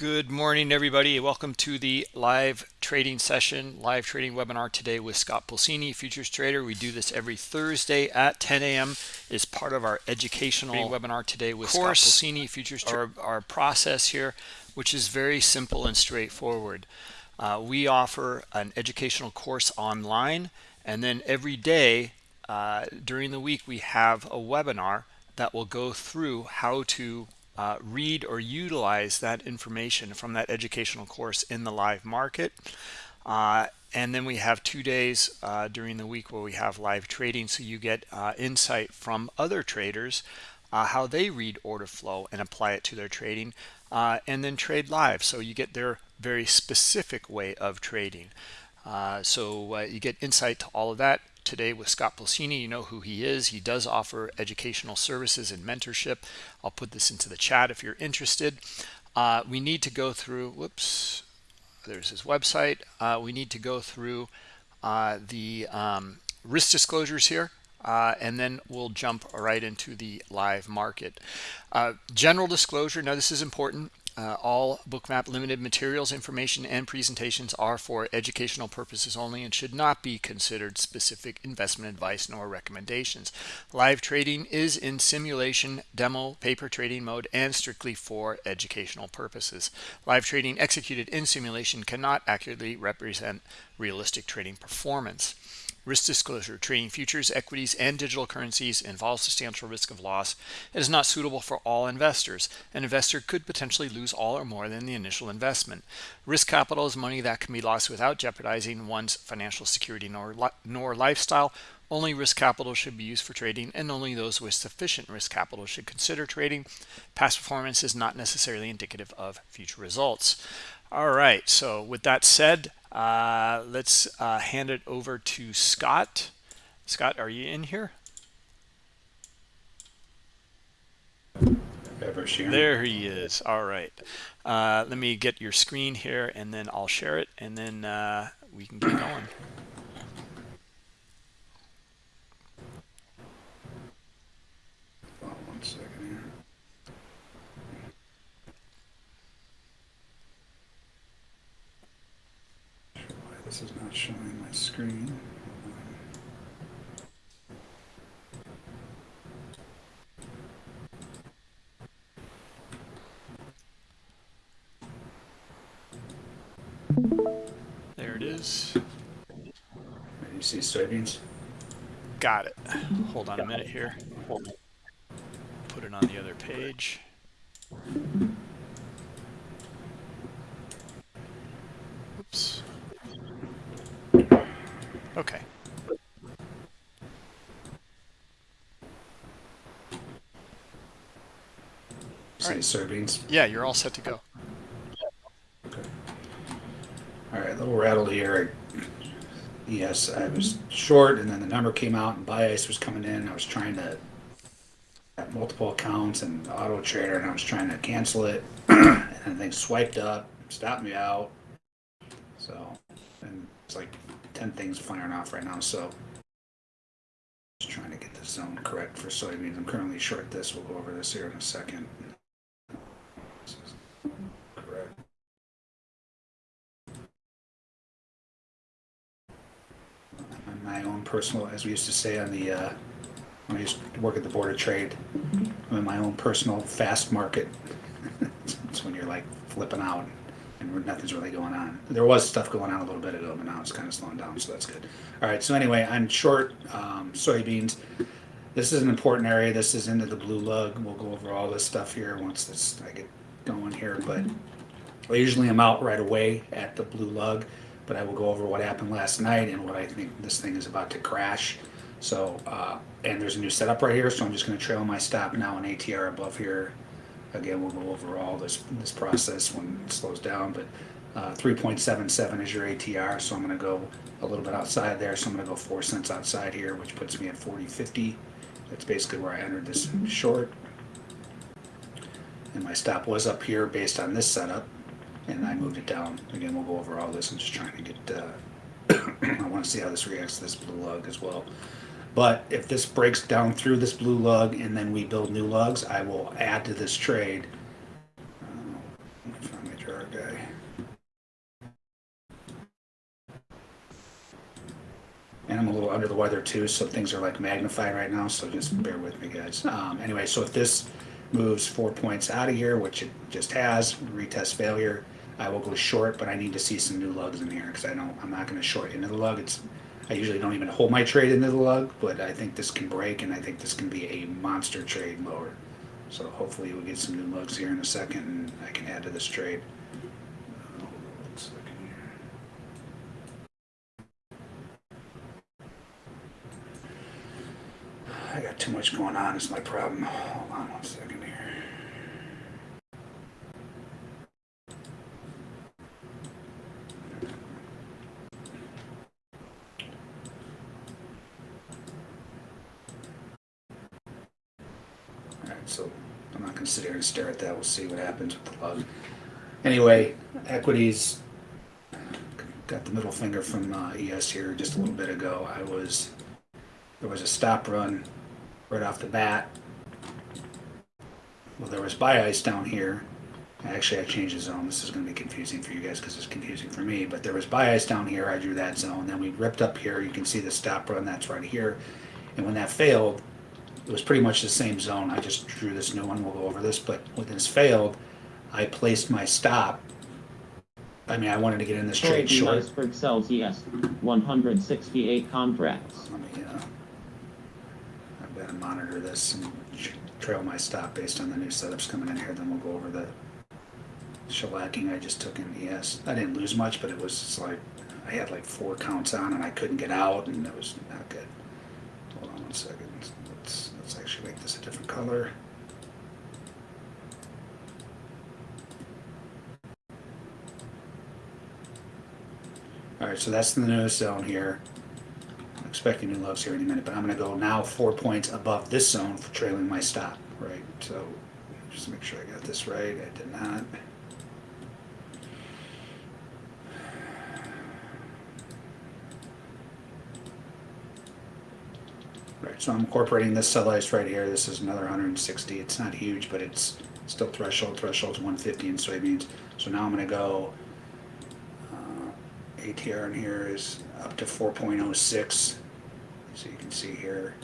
Good morning, everybody. Welcome to the live trading session, live trading webinar today with Scott Pulcini, futures trader. We do this every Thursday at 10 a.m. Is part of our educational webinar today with course, Scott Pulcini, futures trader. Our, our process here, which is very simple and straightforward. Uh, we offer an educational course online, and then every day uh, during the week we have a webinar that will go through how to uh, read or utilize that information from that educational course in the live market. Uh, and then we have two days uh, during the week where we have live trading so you get uh, insight from other traders uh, how they read order flow and apply it to their trading uh, and then trade live. So you get their very specific way of trading. So you get insight to all of that today with Scott Pulcini. You know who he is. He does offer educational services and mentorship. I'll put this into the chat if you're interested. Uh, we need to go through, whoops, there's his website. Uh, we need to go through uh, the um, risk disclosures here. Uh, and then we'll jump right into the live market. Uh, general disclosure, now this is important. Uh, all bookmap limited materials information and presentations are for educational purposes only and should not be considered specific investment advice nor recommendations. Live trading is in simulation demo paper trading mode and strictly for educational purposes. Live trading executed in simulation cannot accurately represent realistic trading performance Risk disclosure, trading futures, equities, and digital currencies involves substantial risk of loss. It is not suitable for all investors. An investor could potentially lose all or more than the initial investment. Risk capital is money that can be lost without jeopardizing one's financial security nor, nor lifestyle. Only risk capital should be used for trading, and only those with sufficient risk capital should consider trading. Past performance is not necessarily indicative of future results. All right, so with that said, uh, let's uh, hand it over to Scott. Scott, are you in here? There he is. All right. Uh, let me get your screen here, and then I'll share it, and then uh, we can get going. This is not showing my screen. There it is. You see soybeans? Got it. Hold on a minute here. Put it on the other page. Oops. Okay. Right. Yeah, you're all set to go. Okay. All right, little rattle here. Yes, I was short, and then the number came out, and bias was coming in. I was trying to have multiple accounts and auto trader, and I was trying to cancel it, and then things swiped up, stopped me out. So, and it's like 10 things firing off right now, so just trying to get the zone correct for soybeans. I'm currently short this. We'll go over this here in a second. correct. On my own personal, as we used to say on the, uh, when I used to work at the Board of Trade, I'm in my own personal fast market. it's when you're like flipping out and nothing's really going on. There was stuff going on a little bit ago, but now it's kind of slowing down, so that's good. All right, so anyway, I'm short um, soybeans. This is an important area. This is into the blue lug. We'll go over all this stuff here once this I get going here, but I usually am out right away at the blue lug, but I will go over what happened last night and what I think this thing is about to crash. So, uh, and there's a new setup right here, so I'm just going to trail my stop now in ATR above here Again, we'll go over all this, this process when it slows down, but uh, 3.77 is your ATR, so I'm going to go a little bit outside there. So I'm going to go 4 cents outside here, which puts me at 40.50. That's basically where I entered this short. And my stop was up here based on this setup, and I moved it down. Again, we'll go over all this. I'm just trying to get, uh, I want to see how this reacts to this blue lug as well. But if this breaks down through this blue lug and then we build new lugs, I will add to this trade. Uh, let me find my jar guy. And I'm a little under the weather too, so things are like magnified right now, so just bear with me guys. Um, anyway, so if this, moves four points out of here, which it just has, retest failure, I will go short, but I need to see some new lugs in here, because I don't, I'm not gonna short into the lug, it's, I usually don't even hold my trade into the lug, but I think this can break, and I think this can be a monster trade lower. So hopefully we'll get some new lugs here in a second, and I can add to this trade. I got too much going on, is my problem. Hold on one second here. Alright, so I'm not gonna sit here and stare at that, we'll see what happens with the lug. Anyway, equities, got the middle finger from uh, ES here just a little bit ago. I was, there was a stop run right off the bat. Well, there was buy ice down here. Actually, I changed the zone. This is going to be confusing for you guys because it's confusing for me. But there was buy ice down here. I drew that zone. Then we ripped up here. You can see the stop run. That's right here. And when that failed, it was pretty much the same zone. I just drew this new one. We'll go over this. But when this failed, I placed my stop. I mean, I wanted to get in this trade Troy short. Iceberg sells ES 168 contracts. Let me, uh, I've got to monitor this and trail my stop based on the new setups coming in here, then we'll go over the shellacking I just took in ES. I didn't lose much, but it was just like, I had like four counts on and I couldn't get out and it was not good. Hold on one second, let's, let's actually color. Alright, so that's the newest zone here. I'm expecting new lows here any minute, but I'm gonna go now four points above this zone for trailing my stop, right? So, just make sure I got this right, I did not. Right, so I'm incorporating this sell ice right here, this is another hundred and sixty, it's not huge, but it's still threshold, threshold's one fifty in soybeans. So now I'm gonna go uh, ATR in here is up to 4.06. So you can see here.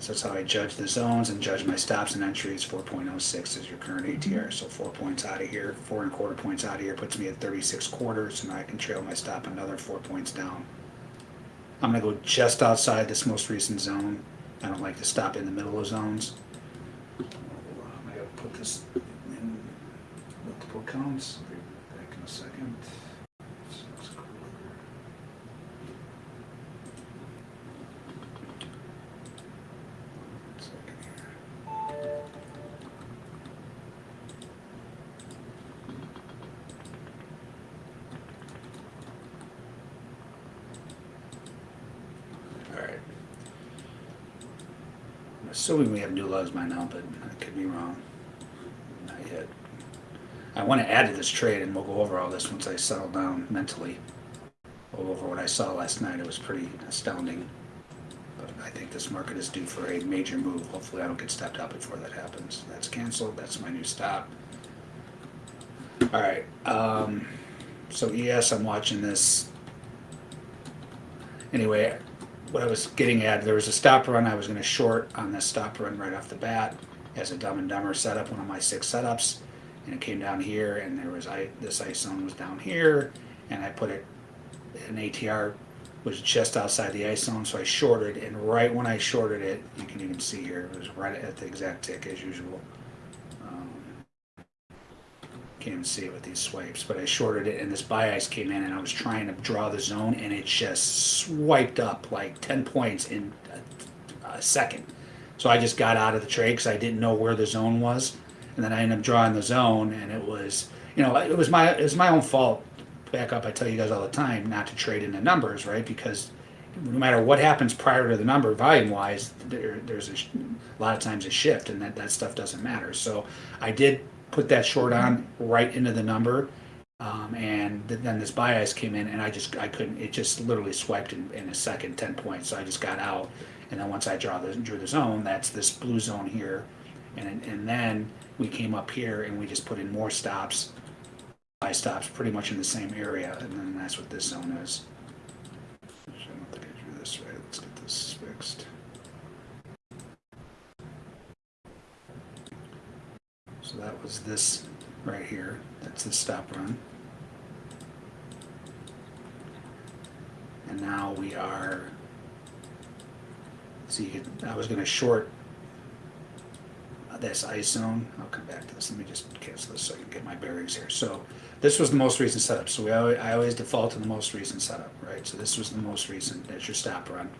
So that's how I judge the zones and judge my stops and entries. 4.06 is your current ATR. So four points out of here, four and a quarter points out of here puts me at 36 quarters. And I can trail my stop another four points down. I'm gonna go just outside this most recent zone. I don't like to stop in the middle of zones. I'm gonna put this in multiple counts. Back in a second. So let's go over. One second here. All right. I'm assuming we have new lugs by now, but I could be wrong. Not yet. I want to add to this trade, and we'll go over all this once I settle down mentally. We'll go over what I saw last night. It was pretty astounding. But I think this market is due for a major move. Hopefully, I don't get stepped out before that happens. That's canceled. That's my new stop. All right. Um, so ES, I'm watching this. Anyway, what I was getting at, there was a stop run I was going to short on this stop run right off the bat as a Dumb and Dumber setup, one of my six setups, and it came down here, and there was I this ice zone was down here, and I put it an ATR was just outside the ice zone, so I shorted, and right when I shorted it, you can even see here, it was right at the exact tick as usual. Can't even see it with these swipes, but I shorted it and this bias came in and I was trying to draw the zone and it just swiped up like 10 points in a, a second. So I just got out of the trade because I didn't know where the zone was. And then I ended up drawing the zone and it was, you know, it was my, it was my own fault. Back up, I tell you guys all the time not to trade in the numbers, right? Because no matter what happens prior to the number volume wise there, there's a, a lot of times a shift and that, that stuff doesn't matter so i did put that short on right into the number um, and th- then this ice came in and i just i couldn't it just literally swiped in, in a second 10 points. So i just got out and then once i draw the, drew the zone that's this blue zone here. And, and then we came up here and we just put in more stops buy stops pretty much in the same area and then that's what this zone is I don't think I So that was this right here. That's the stop run. And now we are, see, I was gonna short this ice zone. I'll come back to this. Let me just cancel this so I can get my bearings here. So this was the most recent setup. So we always, I always default to the most recent setup, right? So this was the most recent. That's your stop run.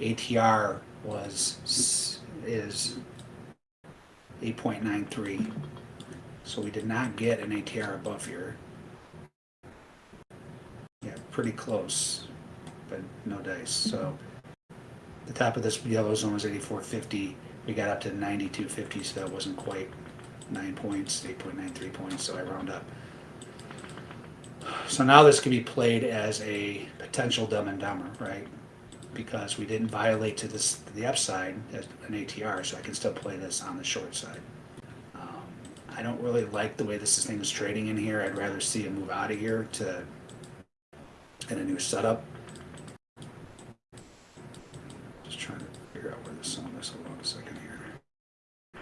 ATR was is 8.93. So we did not get an ATR above here. Yeah, pretty close, but no dice. So the top of this yellow zone was 84.50. We got up to 92.50, so that wasn't quite nine points, 8.93 points. So I round up. So now this can be played as a potential dumb and dumber, right? Because we didn't violate to this the upside as an ATR, so I can still play this on the short side. I don't really like the way this thing is trading in here. I'd rather see it move out of here to in a new setup. Just trying to figure out where this zone is. Hold on a second here.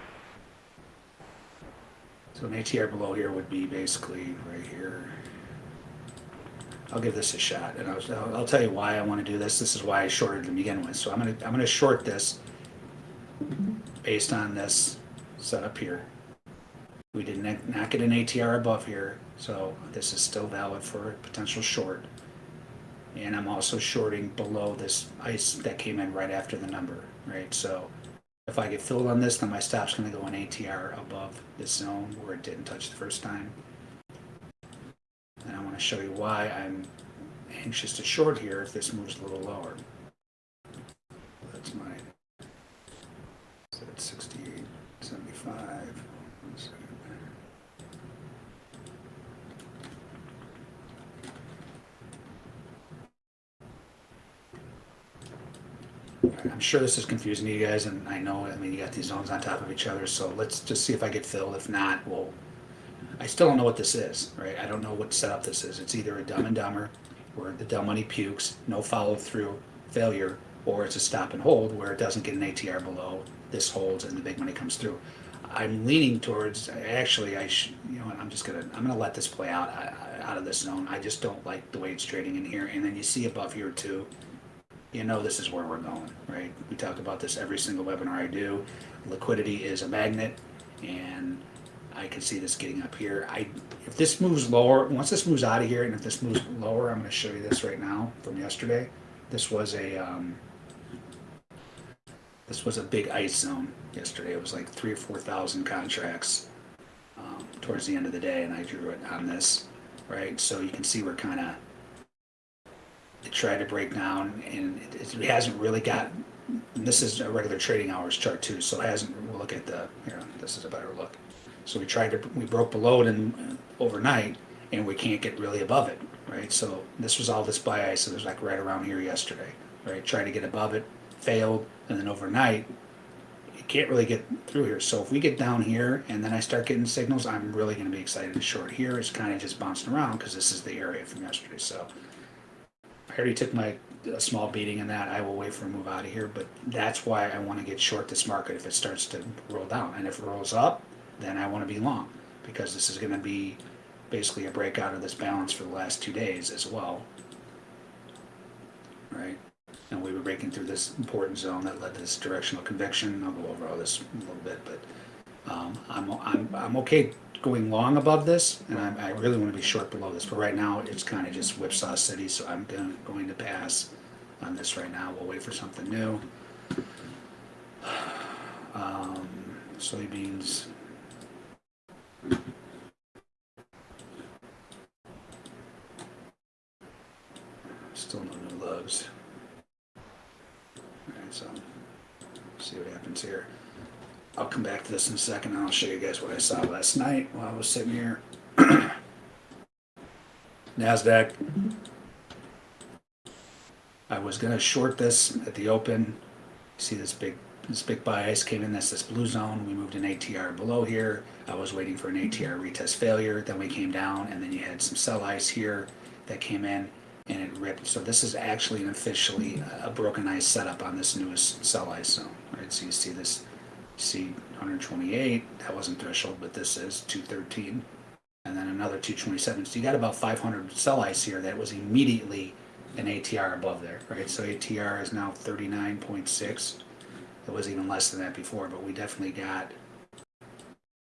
So an ATR below here would be basically right here. I'll give this a shot, and I'll- I'll tell you why I want to do this. This is why I shorted to begin with. So I'm gonna I'm gonna short this based on this setup here. We did not get an ATR above here, so this is still valid for a potential short. And I'm also shorting below this ice that came in right after the number, right? So if I get filled on this, then my stop's going to go an ATR above this zone where it didn't touch the first time. And I want to show you why I'm anxious to short here if this moves a little lower. That's my, that's 68, 75. I'm sure this is confusing to you guys, and I know, I mean, you got these zones on top of each other, so let's just see if I get filled. If not, we'll, I still don't know what this is, right? I don't know what setup this is. It's either a dumb and dumber, where the dumb money pukes, no follow through, failure, or it's a stop and hold where it doesn't get an ATR below, this holds, and the big money comes through. I'm leaning towards, actually, I should, you know what, I'm just gonna, I'm gonna let this play out, uh, out of this zone. I just don't like the way it's trading in here, and then you see above here too, you know this is where we're going, right? We talk about this every single webinar I do. Liquidity is a magnet, and I can see this getting up here. I, if this moves lower, once this moves out of here, and if this moves lower, I'm gonna show you this right now from yesterday. This was a, um, this was a big ice zone yesterday. It was like three or four thousand contracts um, towards the end of the day, and I drew it on this, right? So you can see we're kind of it tried to break down, and it, it hasn't really got. This is a regular trading hours chart too, so it hasn't. We'll look at the here. This is a better look. So we tried to we broke below it in uh, overnight, and we can't get really above it, right? So this was all this buy ice. So it was like right around here yesterday, right? Tried to get above it, failed, and then overnight, you can't really get through here. So if we get down here and then I start getting signals, I'm really going to be excited to short here. It's kind of just bouncing around because this is the area from yesterday. So already took my a small beating in that. I will wait for a move out of here, but that's why I want to get short this market if it starts to roll down. And if it rolls up, then I want to be long because this is going to be basically a breakout of this balance for the last two days as well. Right? And we were breaking through this important zone that led to this directional conviction. I'll go over all this a little bit, but um, I'm, I'm, I'm okay going long above this, and I'm, I really want to be short below this. But right now, it's kind of just whipsaw city, so I'm gonna, going to pass on this right now. We'll wait for something new. Um, soybeans. Still no new lows. Alright, so see what happens here. I'll come back to this in a second and I'll show you guys what I saw last night while I was sitting here. NASDAQ. I was gonna short this at the open. See this big, this big ice came in, that's this blue zone. We moved an ATR below here. I was waiting for an ATR retest failure. Then we came down and then you had some sell ice here that came in and it ripped. So this is actually an officially uh, a broken ice setup on this newest sell ice zone, right? So you see this See 128, that wasn't threshold, but this is 213. And then another 227. So you got about 500 sell ice here that was immediately an ATR above there, right? So ATR is now 39.6. It was even less than that before, but we definitely got,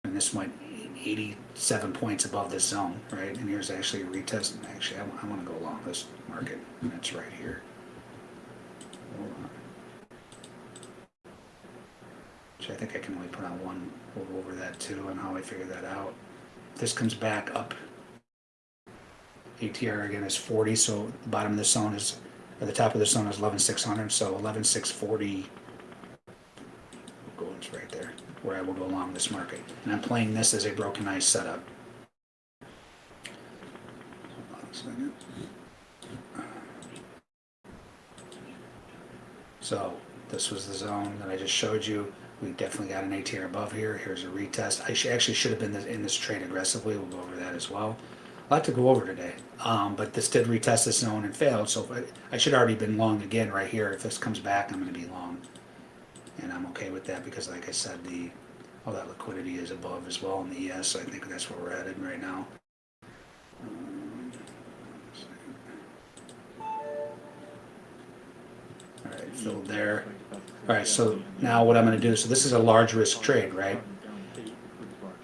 and this went 87 points above this zone, right? And here's actually a retest. Actually, I, want to go along this market, and it's right here. Hold on. Actually, I think I can only put on one. Over that too and how I figure that out. This comes back up. ATR again is 40, so the bottom of the zone is, or the top of the zone is 11,600, so 11,640 goes right there, where I will go along this market. And I'm playing this as a broken ice setup. So this was the zone that I just showed you. We definitely got an ATR above here. Here's a retest. I actually should have been in this trade aggressively. We'll go over that as well. A lot to go over today. Um, but this did retest this zone and failed. So I, I should already been long again right here. If this comes back, I'm going to be long. And I'm okay with that because like I said, the all that liquidity is above as well in the ES. So I think that's where we're headed right now. Um, all right, there. All right, so now what I'm going to do, so this is a large risk trade, right?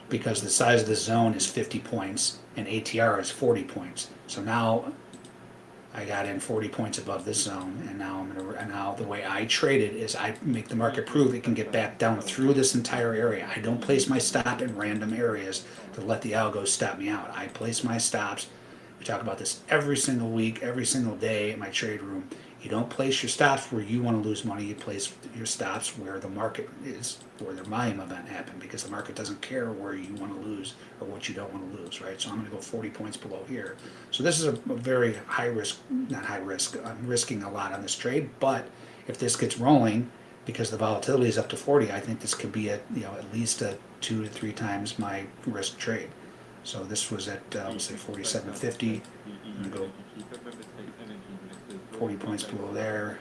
Because the size of the zone is 50 points and ATR is 40 points. So now I got in 40 points above this zone, and now I'm gonna. And now the way I trade it is I make the market prove it can get back down through this entire area. I don't place my stop in random areas to let the algo stop me out. I place my stops. We talk about this every single week, every single day in my trade room. You don't place your stops where you want to lose money. You place your stops where the market is, where the volume event happened, because the market doesn't care where you want to lose or what you don't want to lose, right? So I'm going to go 40 points below here. So this is a, a very high risk, not high risk. I'm risking a lot on this trade, but if this gets rolling, because the volatility is up to 40, I think this could be at you know at least a two to three times my risk trade. So this was at uh, let's say 47.50. I'm to go 40 points below there.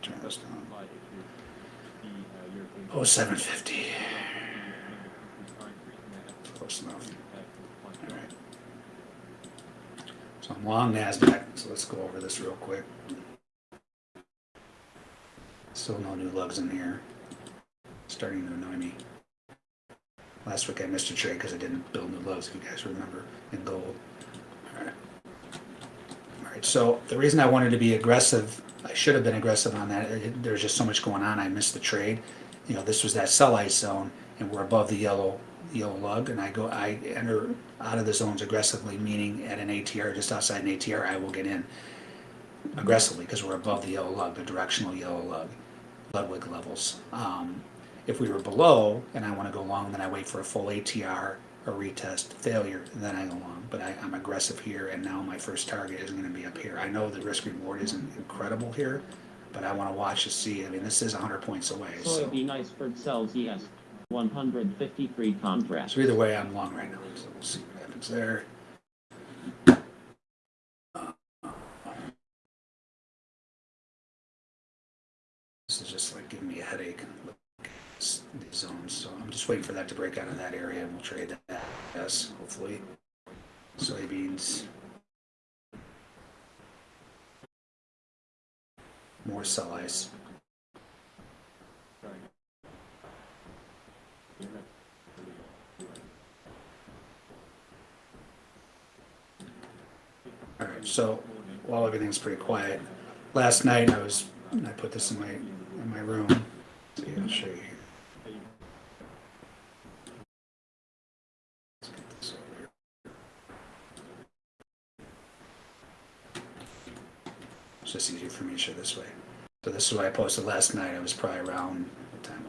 Turn this down. Oh, 750. Close enough. All right. So I'm long NASDAQ, so let's go over this real quick. Still no new lugs in here. Starting to annoy me. Last week I missed a trade because I didn't build new lugs, if you guys remember, in gold. So the reason I wanted to be aggressive, I should have been aggressive on that. There's just so much going on. I missed the trade. You know, this was that sell ice zone, and we're above the yellow yellow lug, and I go, I enter out of the zones aggressively, meaning at an ATR, just outside an ATR, I will get in aggressively because we're above the yellow lug, the directional yellow lug, Ludwig levels. Um, if we were below, and I want to go long, then I wait for a full ATR a retest failure, then I go long. But I, I'm aggressive here, and now my first target isn't going to be up here. I know the risk reward isn't incredible here, but I want to watch to see. I mean, this is 100 points away. So, Soybean iceberg sells yes. 153 contracts. so either way, I'm long right now. So we'll see what happens there. This is just like giving me a headache. These zones. So I'm just waiting for that to break out of that area, and we'll trade that. Yes, hopefully. Soybeans. More ice. All right, so while everything's pretty quiet, last night I was I put this in my in my room. See, I'll show you here. Let's get this over here. It's just easier for me to show this way. So this is what I posted last night. I was probably around time?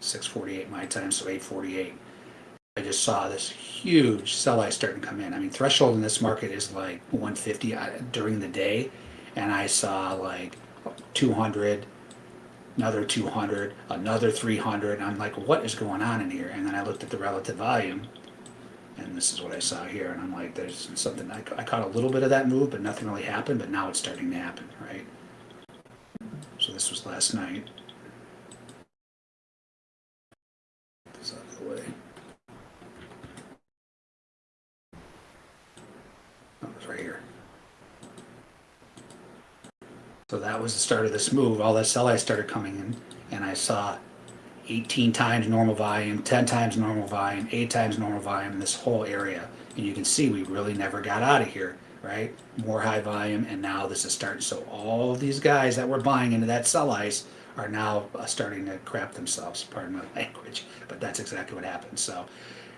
6:48 my time, so 8:48. I just saw this huge sell ice starting to come in. I mean, threshold in this market is like 150 uh, during the day, and I saw like 200, another 200, another 300. I'm like, what is going on in here? And then I looked at the relative volume, and this is what I saw here. And I'm like, there's something. I, I caught a little bit of that move, but nothing really happened. But now it's starting to happen, right? this was last night. This out of the way. Oh, that was right here. So that was the start of this move. All that sell I started coming in, and I saw 18 times normal volume, 10 times normal volume, 8 times normal volume in this whole area. And you can see we really never got out of here right? More high volume, and now this is starting. So all these guys that were buying into that sell ice are now uh, starting to crap themselves, pardon my language, but that's exactly what happened. So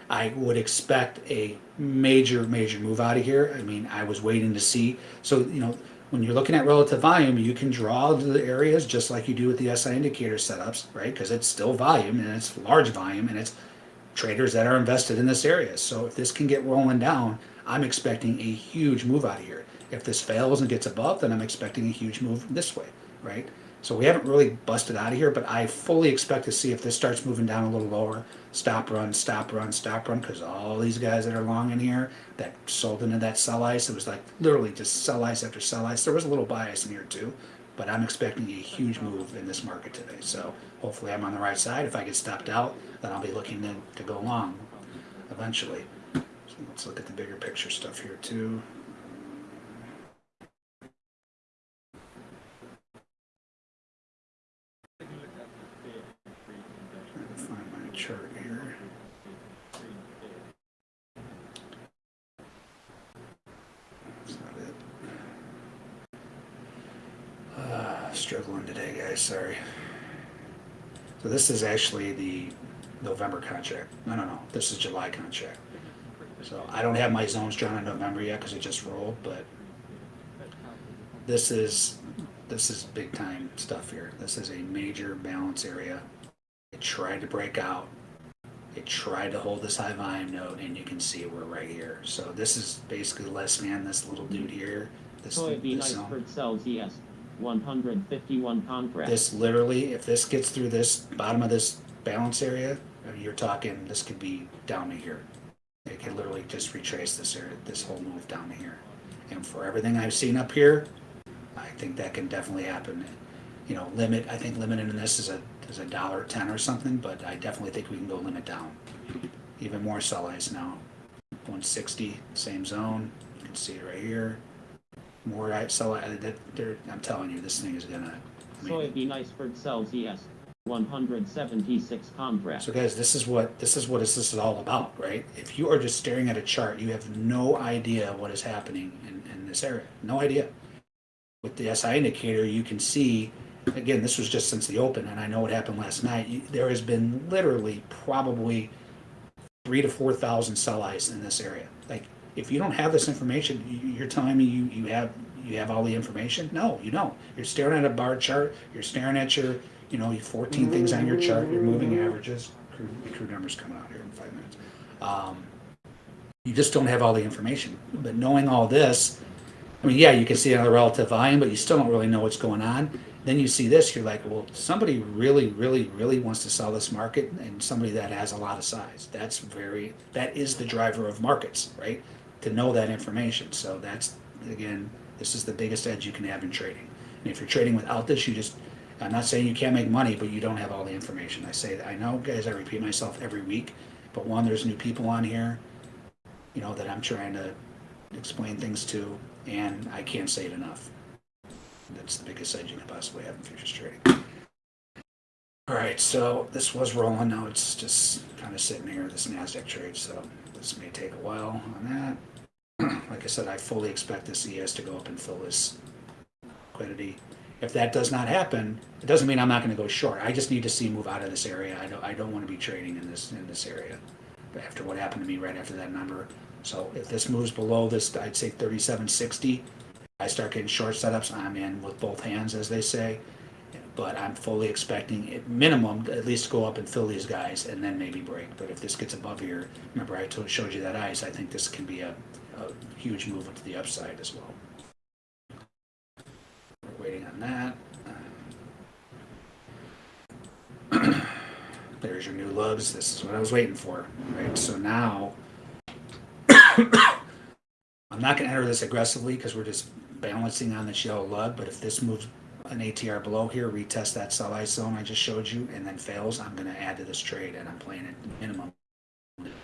I would expect a major, major move out of here. I mean, I was waiting to see. So, you know, when you're looking at relative volume, you can draw the areas just like you do with the SI indicator setups, right? Because it's still volume and it's large volume and it's traders that are invested in this area. So if this can get rolling down, I'm expecting a huge move out of here. If this fails and gets above, then I'm expecting a huge move this way, right? So we haven't really busted out of here, but I fully expect to see if this starts moving down a little lower, stop run, stop run, stop run, because all these guys that are long in here that sold into that sell ice, it was like literally just sell ice after sell ice. There was a little bias in here too, but I'm expecting a huge move in this market today. So hopefully I'm on the right side. If I get stopped out, then I'll be looking to, to go long eventually. Let's look at the bigger picture stuff here too. Uh, struggling today, guys. Sorry. So this is actually the November contract. No, no, no. This is July contract. So I don't have my zones drawn in November yet because it just rolled, but this is this is big time stuff here. This is a major balance area. It tried to break out. It tried to hold this high volume node, and you can see we're right here. So this is basically less man, this little dude here. This, Soybean this iceberg sells ES 151 contract. This literally, if this gets through this bottom of this balance area, you're talking this could be down to here. It could literally just retrace this area, this whole move down here. And for everything I've seen up here, I think that can definitely happen. You know, limit. I think limit in this is a is a dollar ten or something, but I definitely think we can go limit down. Even more sell ice now. 160, same zone. You can see it right here. More I sell. I'm telling you, this thing is gonna. I mean, nice for sells ES 176 contract. So guys, this is what this is what this is all about, right? If you are just staring at a chart, you have no idea what is happening in, in this area. No idea. With the SI indicator, you can see again, this was just since the open, and I know what happened last night. There has been literally probably three to four thousand sell ice in this area. Like, if you don't have this information, you, you're telling me you, you have you have all the information? No, you don't. You're staring at a bar chart. You're staring at your you know your 14 things on your chart. Your moving averages. Crude, crude numbers coming out here in five minutes. Um, you just don't have all the information. But knowing all this, I mean, yeah, you can see it on the relative volume, but you still don't really know what's going on. Then you see this, you're like, well, somebody really, really, really wants to sell this market, and somebody that has a lot of size. That's very, that is the driver of markets, right? To know that information. So that's, again, this is the biggest edge you can have in trading. And if you're trading without this, you just, I'm not saying you can't make money, but you don't have all the information. I say that, I know, guys, I repeat myself every week, but one, there's new people on here, you know, that I'm trying to explain things to, and I can't say it enough. That's the biggest edge you can possibly have in futures trading. All right, so this was rolling. Now it's just kind of sitting here, this NASDAQ trade. So this may take a while on that. Like I said, I fully expect this ES to go up and fill this liquidity. If that does not happen, it doesn't mean I'm not going to go short. I just need to see move out of this area. I don't, I don't want to be trading in this in this area after what happened to me right after that number. So if this moves below this, I'd say 3760. I start getting short setups, I'm in with both hands, as they say. But I'm fully expecting at minimum at least go up and fill these guys and then maybe break. But if this gets above here, remember I told, showed you that ice, I think this can be a, a huge movement to the upside as well. That. Um, there's your new lugs. This is what I was waiting for, right? So now I'm not going to enter this aggressively because we're just balancing on this yellow lug. But if this moves an ATR below here, retest that sell zone I just showed you, and then fails, I'm gonna add to this trade, and I'm playing it minimum. And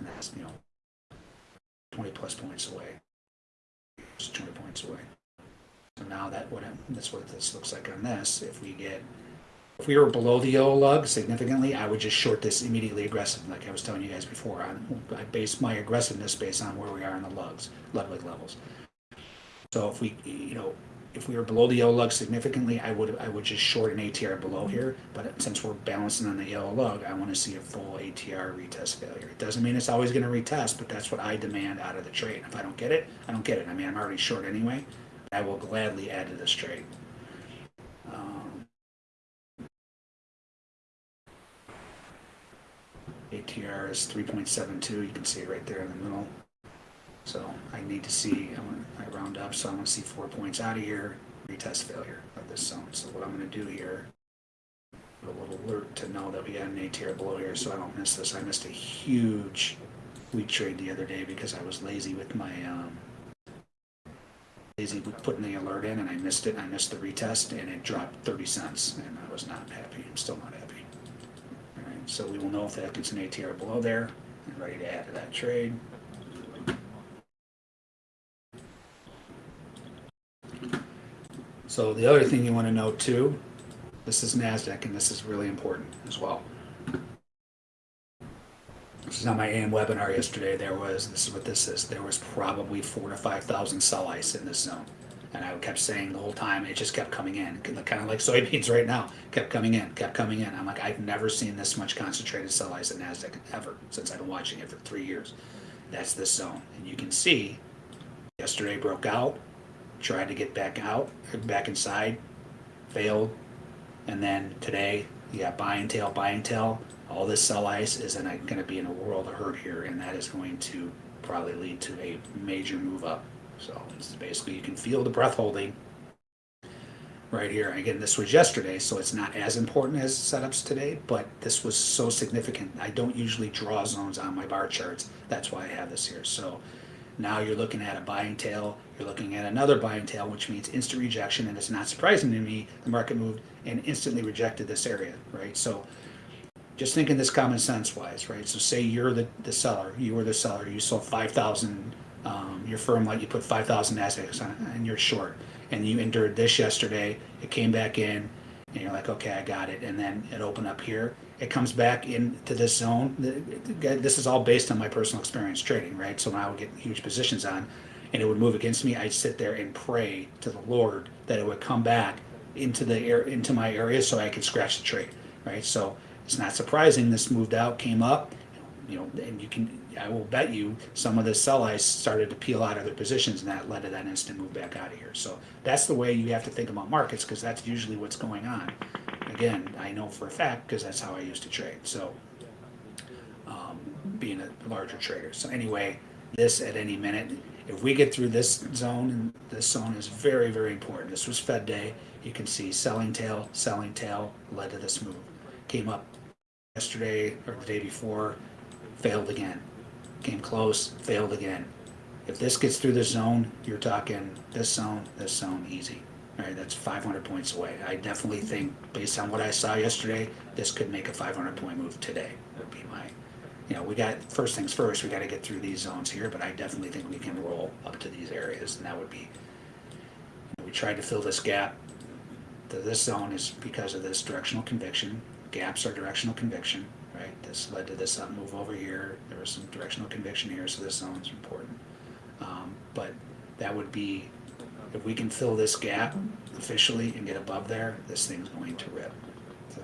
that's, you know, twenty plus points away. Just twenty points away. So now that what that's what this looks like on this. If we get, if we were below the yellow lug significantly, I would just short this immediately aggressive, like I was telling you guys before. On I base my aggressiveness based on where we are in the lugs, Ludwig levels. So if we, you know, if we were below the yellow lug significantly, I would I would just short an ATR below here. But since we're balancing on the yellow lug, I want to see a full ATR retest failure. It doesn't mean it's always going to retest, but that's what I demand out of the trade. If I don't get it, I don't get it. I mean, I'm already short anyway. I will gladly add to this trade. Um, ATR is 3.72. You can see it right there in the middle. So I need to see, I round up, so I want to see four points out of here, retest failure of this zone. So what I'm gonna do here, a little alert to know that we had an ATR below here, so I don't miss this. I missed a huge wheat trade the other day because I was lazy with my, um, with putting the alert in and I missed it. I missed the retest and it dropped thirty cents and I was not happy. I'm still not happy. All right, so we will know if that gets an ATR below there and ready to add to that trade. So the other thing you want to know too, this is NASDAQ and this is really important as well. This is on my AM webinar yesterday. There was, this is what this is, there was probably four to 5,000 sell ice in this zone. And I kept saying the whole time, it just kept coming in, kind of like soybeans right now, kept coming in, kept coming in. I'm like, I've never seen this much concentrated sell ice at NASDAQ ever, since I've been watching it for three years. That's this zone. And you can see, yesterday broke out, tried to get back out, back inside, failed. And then today, you got buying tail, buying tail. All this sell ice is going to be in a world of hurt here, and that is going to probably lead to a major move up. So it's basically you can feel the breath holding right here. Again, this was yesterday, so it's not as important as setups today, but this was so significant. I don't usually draw zones on my bar charts. That's why I have this here. So now you're looking at a buying tail, you're looking at another buying tail, which means instant rejection, and it's not surprising to me, the market moved and instantly rejected this area, right? So just thinking this common sense wise, right? So say you're the, the seller, you were the seller, you sold 5,000, um, your firm let you put 5,000 assets on and you're short. And you endured this yesterday, it came back in, and you're like, okay, I got it. And then it opened up here. It comes back into this zone. This is all based on my personal experience trading, right? So when I would get huge positions on and it would move against me, I'd sit there and pray to the Lord that it would come back into the air into my area so I could scratch the trade, right? So it's not surprising this moved out, came up, you know, and you can, I will bet you some of the sell ice started to peel out of their positions and that led to that instant move back out of here. So that's the way you have to think about markets because that's usually what's going on. Again, I know for a fact because that's how I used to trade. So um, being a larger trader. So anyway, this at any minute, if we get through this zone, and this zone is very, very important. This was Fed day. You can see selling tail, selling tail led to this move. Came up yesterday or the day before, failed again. Came close, failed again. If this gets through this zone, you're talking this zone, this zone, easy. All right, that's 500 points away. I definitely think, based on what I saw yesterday, this could make a 500 point move today. Would be my, you know, we got first things first. We got to get through these zones here, but I definitely think we can roll up to these areas, and that would be. You know, we tried to fill this gap. To this zone is because of this directional conviction. Gaps are directional conviction right? This led to this uh, move over here. There was some directional conviction here, so this zone is important. Um, but that would be, if we can fill this gap officially and get above there, this thing's going to rip. So,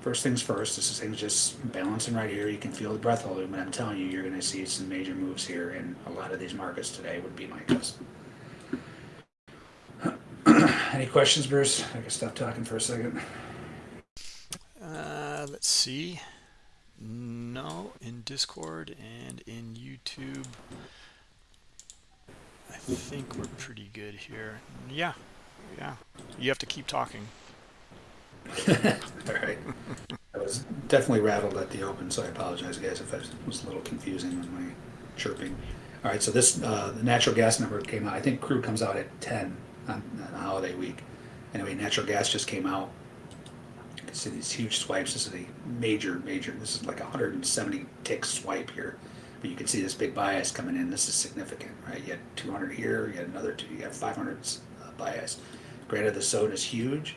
first things first, this thing's just balancing right here. You can feel the breath holding, but I'm telling you, you're going to see some major moves here in a lot of these markets today, would be my guess. Any questions, Bruce? I can stop talking for a second. Uh, let's see. No, in Discord and in YouTube. I think we're pretty good here. Yeah, yeah. You have to keep talking. All right. I was definitely rattled at the open, so I apologize, guys, if I was a little confusing with my chirping. All right, so this uh, the natural gas number came out. I think crude comes out at 10 on, on holiday week. Anyway, natural gas just came out. See these huge swipes. This is a major, major. This is like a 170 tick swipe here. But you can see this big bias coming in. This is significant, right? You had 200 here. You had another two. You got 500 uh, bias. Granted, the zone is huge,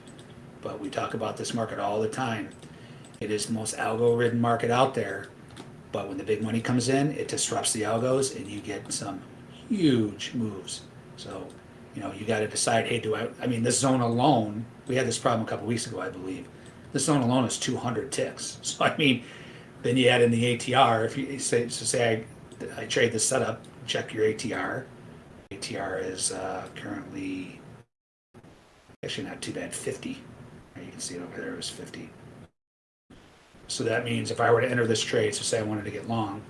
but we talk about this market all the time. It is the most algo-ridden market out there. But when the big money comes in, it disrupts the algos, and you get some huge moves. So, you know, you got to decide. Hey, do I? I mean, this zone alone. We had this problem a couple weeks ago, I believe. This zone alone is 200 ticks. So I mean, then you add in the ATR. If you say, so say I, I trade this setup, check your ATR. ATR is uh, currently actually not too bad, 50. You can see it over there, it was 50. So that means if I were to enter this trade, so say I wanted to get long,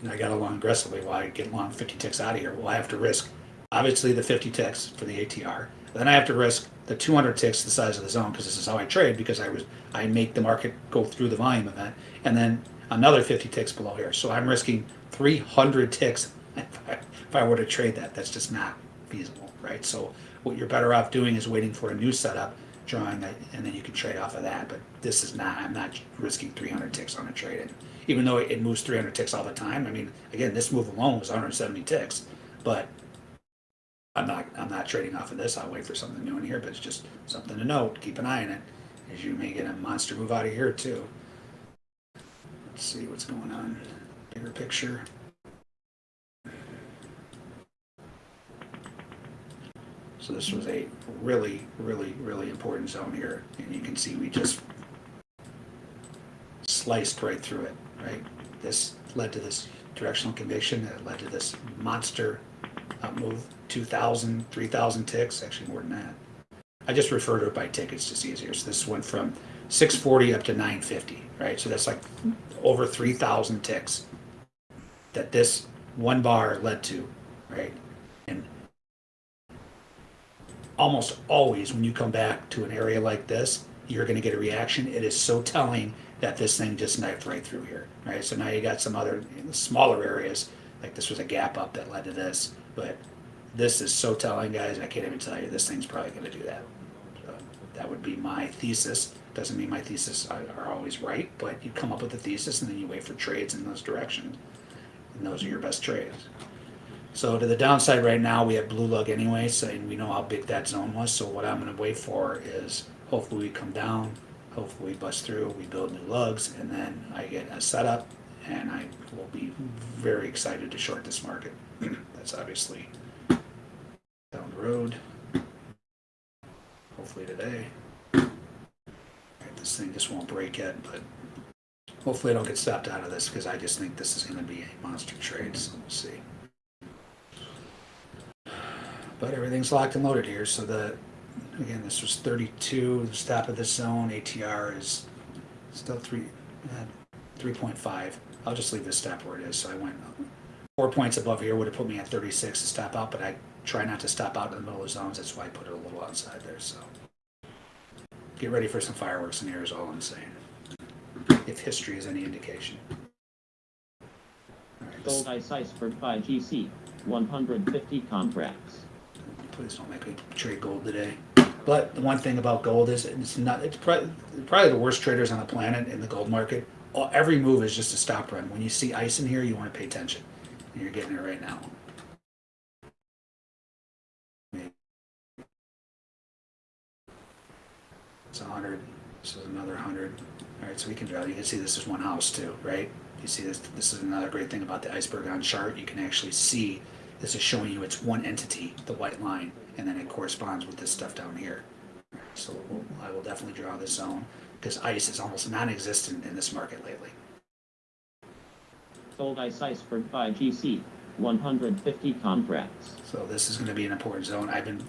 and I got along aggressively, well, I get long 50 ticks out of here. Well, I have to risk obviously the 50 ticks for the ATR. Then I have to risk the 200 ticks the size of the zone because this is how I trade because I was I make the market go through the volume event and then another 50 ticks below here. So I'm risking 300 ticks if I, if I were to trade that. That's just not feasible, right? So what you're better off doing is waiting for a new setup, drawing that, and then you can trade off of that. But this is not. I'm not risking 300 ticks on a trade. And even though it moves 300 ticks all the time, I mean, again, this move alone was 170 ticks, but I'm not I'm not trading off of this. I'll wait for something new in here, but it's just something to note. Keep an eye on it, as you may get a monster move out of here too. Let's see what's going on. Bigger picture. So this was a really, really, really important zone here, and you can see we just sliced right through it. Right, this led to this directional conviction that led to this monster up move 2,000, 3,000 ticks, actually more than that. I just refer to it by tick, it's just easier. So this went from 640 up to 950, right? So that's like over 3,000 ticks that this one bar led to, right? And almost always when you come back to an area like this, you're going to get a reaction. It is so telling that this thing just knifed right through here, right? So now you got some other smaller areas, like this was a gap up that led to this, but this is so telling, guys. I can't even tell you this thing's probably going to do that. So that would be my thesis. Doesn't mean my thesis are, always right, but you come up with a thesis and then you wait for trades in those directions, and those are your best trades. So to the downside right now, we have blue lug anyway, so and we know how big that zone was. So what I'm going to wait for is hopefully we come down, hopefully we bust through, we build new lugs, and then I get a setup, and I will be very excited to short this market. That's obviously down the road. Hopefully today. Right, This thing just won't break yet, but hopefully I don't get stopped out of this because I just think this is going to be a monster trade. So we'll see. But everything's locked and loaded here. So the again, this was 32. The stop of this zone ATR is still three uh, 3.5. I'll just leave this stop where it is. So I went four points above here would have put me at 36 to stop out, but I try not to stop out in the middle of zones. That's why I put it a little outside there. So get ready for some fireworks in here is all I'm saying. If history is any indication. Right, Gold ice iceberg 5GC. 150 contracts. please don't make me trade gold today. But the one thing about gold is it's not. It's probably, probably the worst traders on the planet in the gold market. Every move is just a stop run. When you see ice in here, you want to pay attention. You're getting it right now. It's a hundred. This is another hundred. All right, so we can draw. You can see this is one house too, right? You see this. This is another great thing about the iceberg on chart. You can actually see this is showing you it's one entity, the white line, and then it corresponds with this stuff down here. So I will definitely draw this zone because ice is almost non-existent in this market lately. Gold ice iceberg 5GC. 150 contracts. So this is going to be an important zone. I've been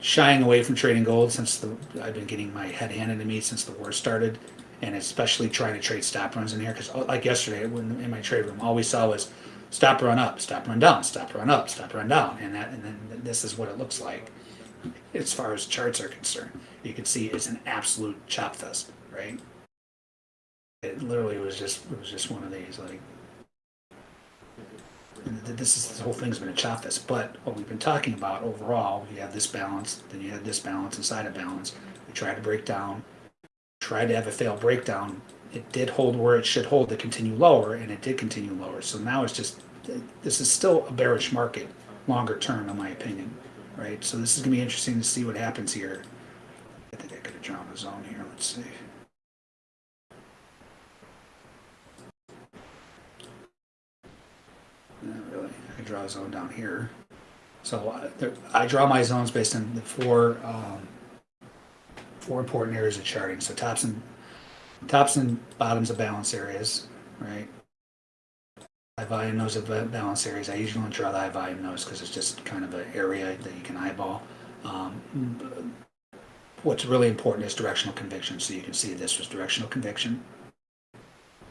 shying away from trading gold since the I've been getting my head handed to me since the war started, and especially trying to trade stop runs in here because uh, like yesterday when in my trade room, all we saw was stop run up, stop run down, stop run up, stop run down, and that and then this is what it looks like as far as charts are concerned. You can see it's an absolute chop fest, right? It literally was just it was just one of these like. This is, this whole thing's been a chop fest, but what we've been talking about overall, you have this balance, then you have this balance inside a balance. We tried to break down, tried to have a failed breakdown. It did hold where it should hold to continue lower, and it did continue lower. So now it's just, this is still a bearish market, longer term, in my opinion, right? So this is gonna be interesting to see what happens here. I think I could have drawn a zone here, let's see. Not really. I draw a zone down here. So uh, there, I draw my zones based on the four um, four important areas of charting. So tops and tops and bottoms of balance areas, right? High volume nose of balance areas. I usually don't draw the high volume nose because it's just kind of an area that you can eyeball. Um, what's really important is directional conviction. So you can see this was directional conviction.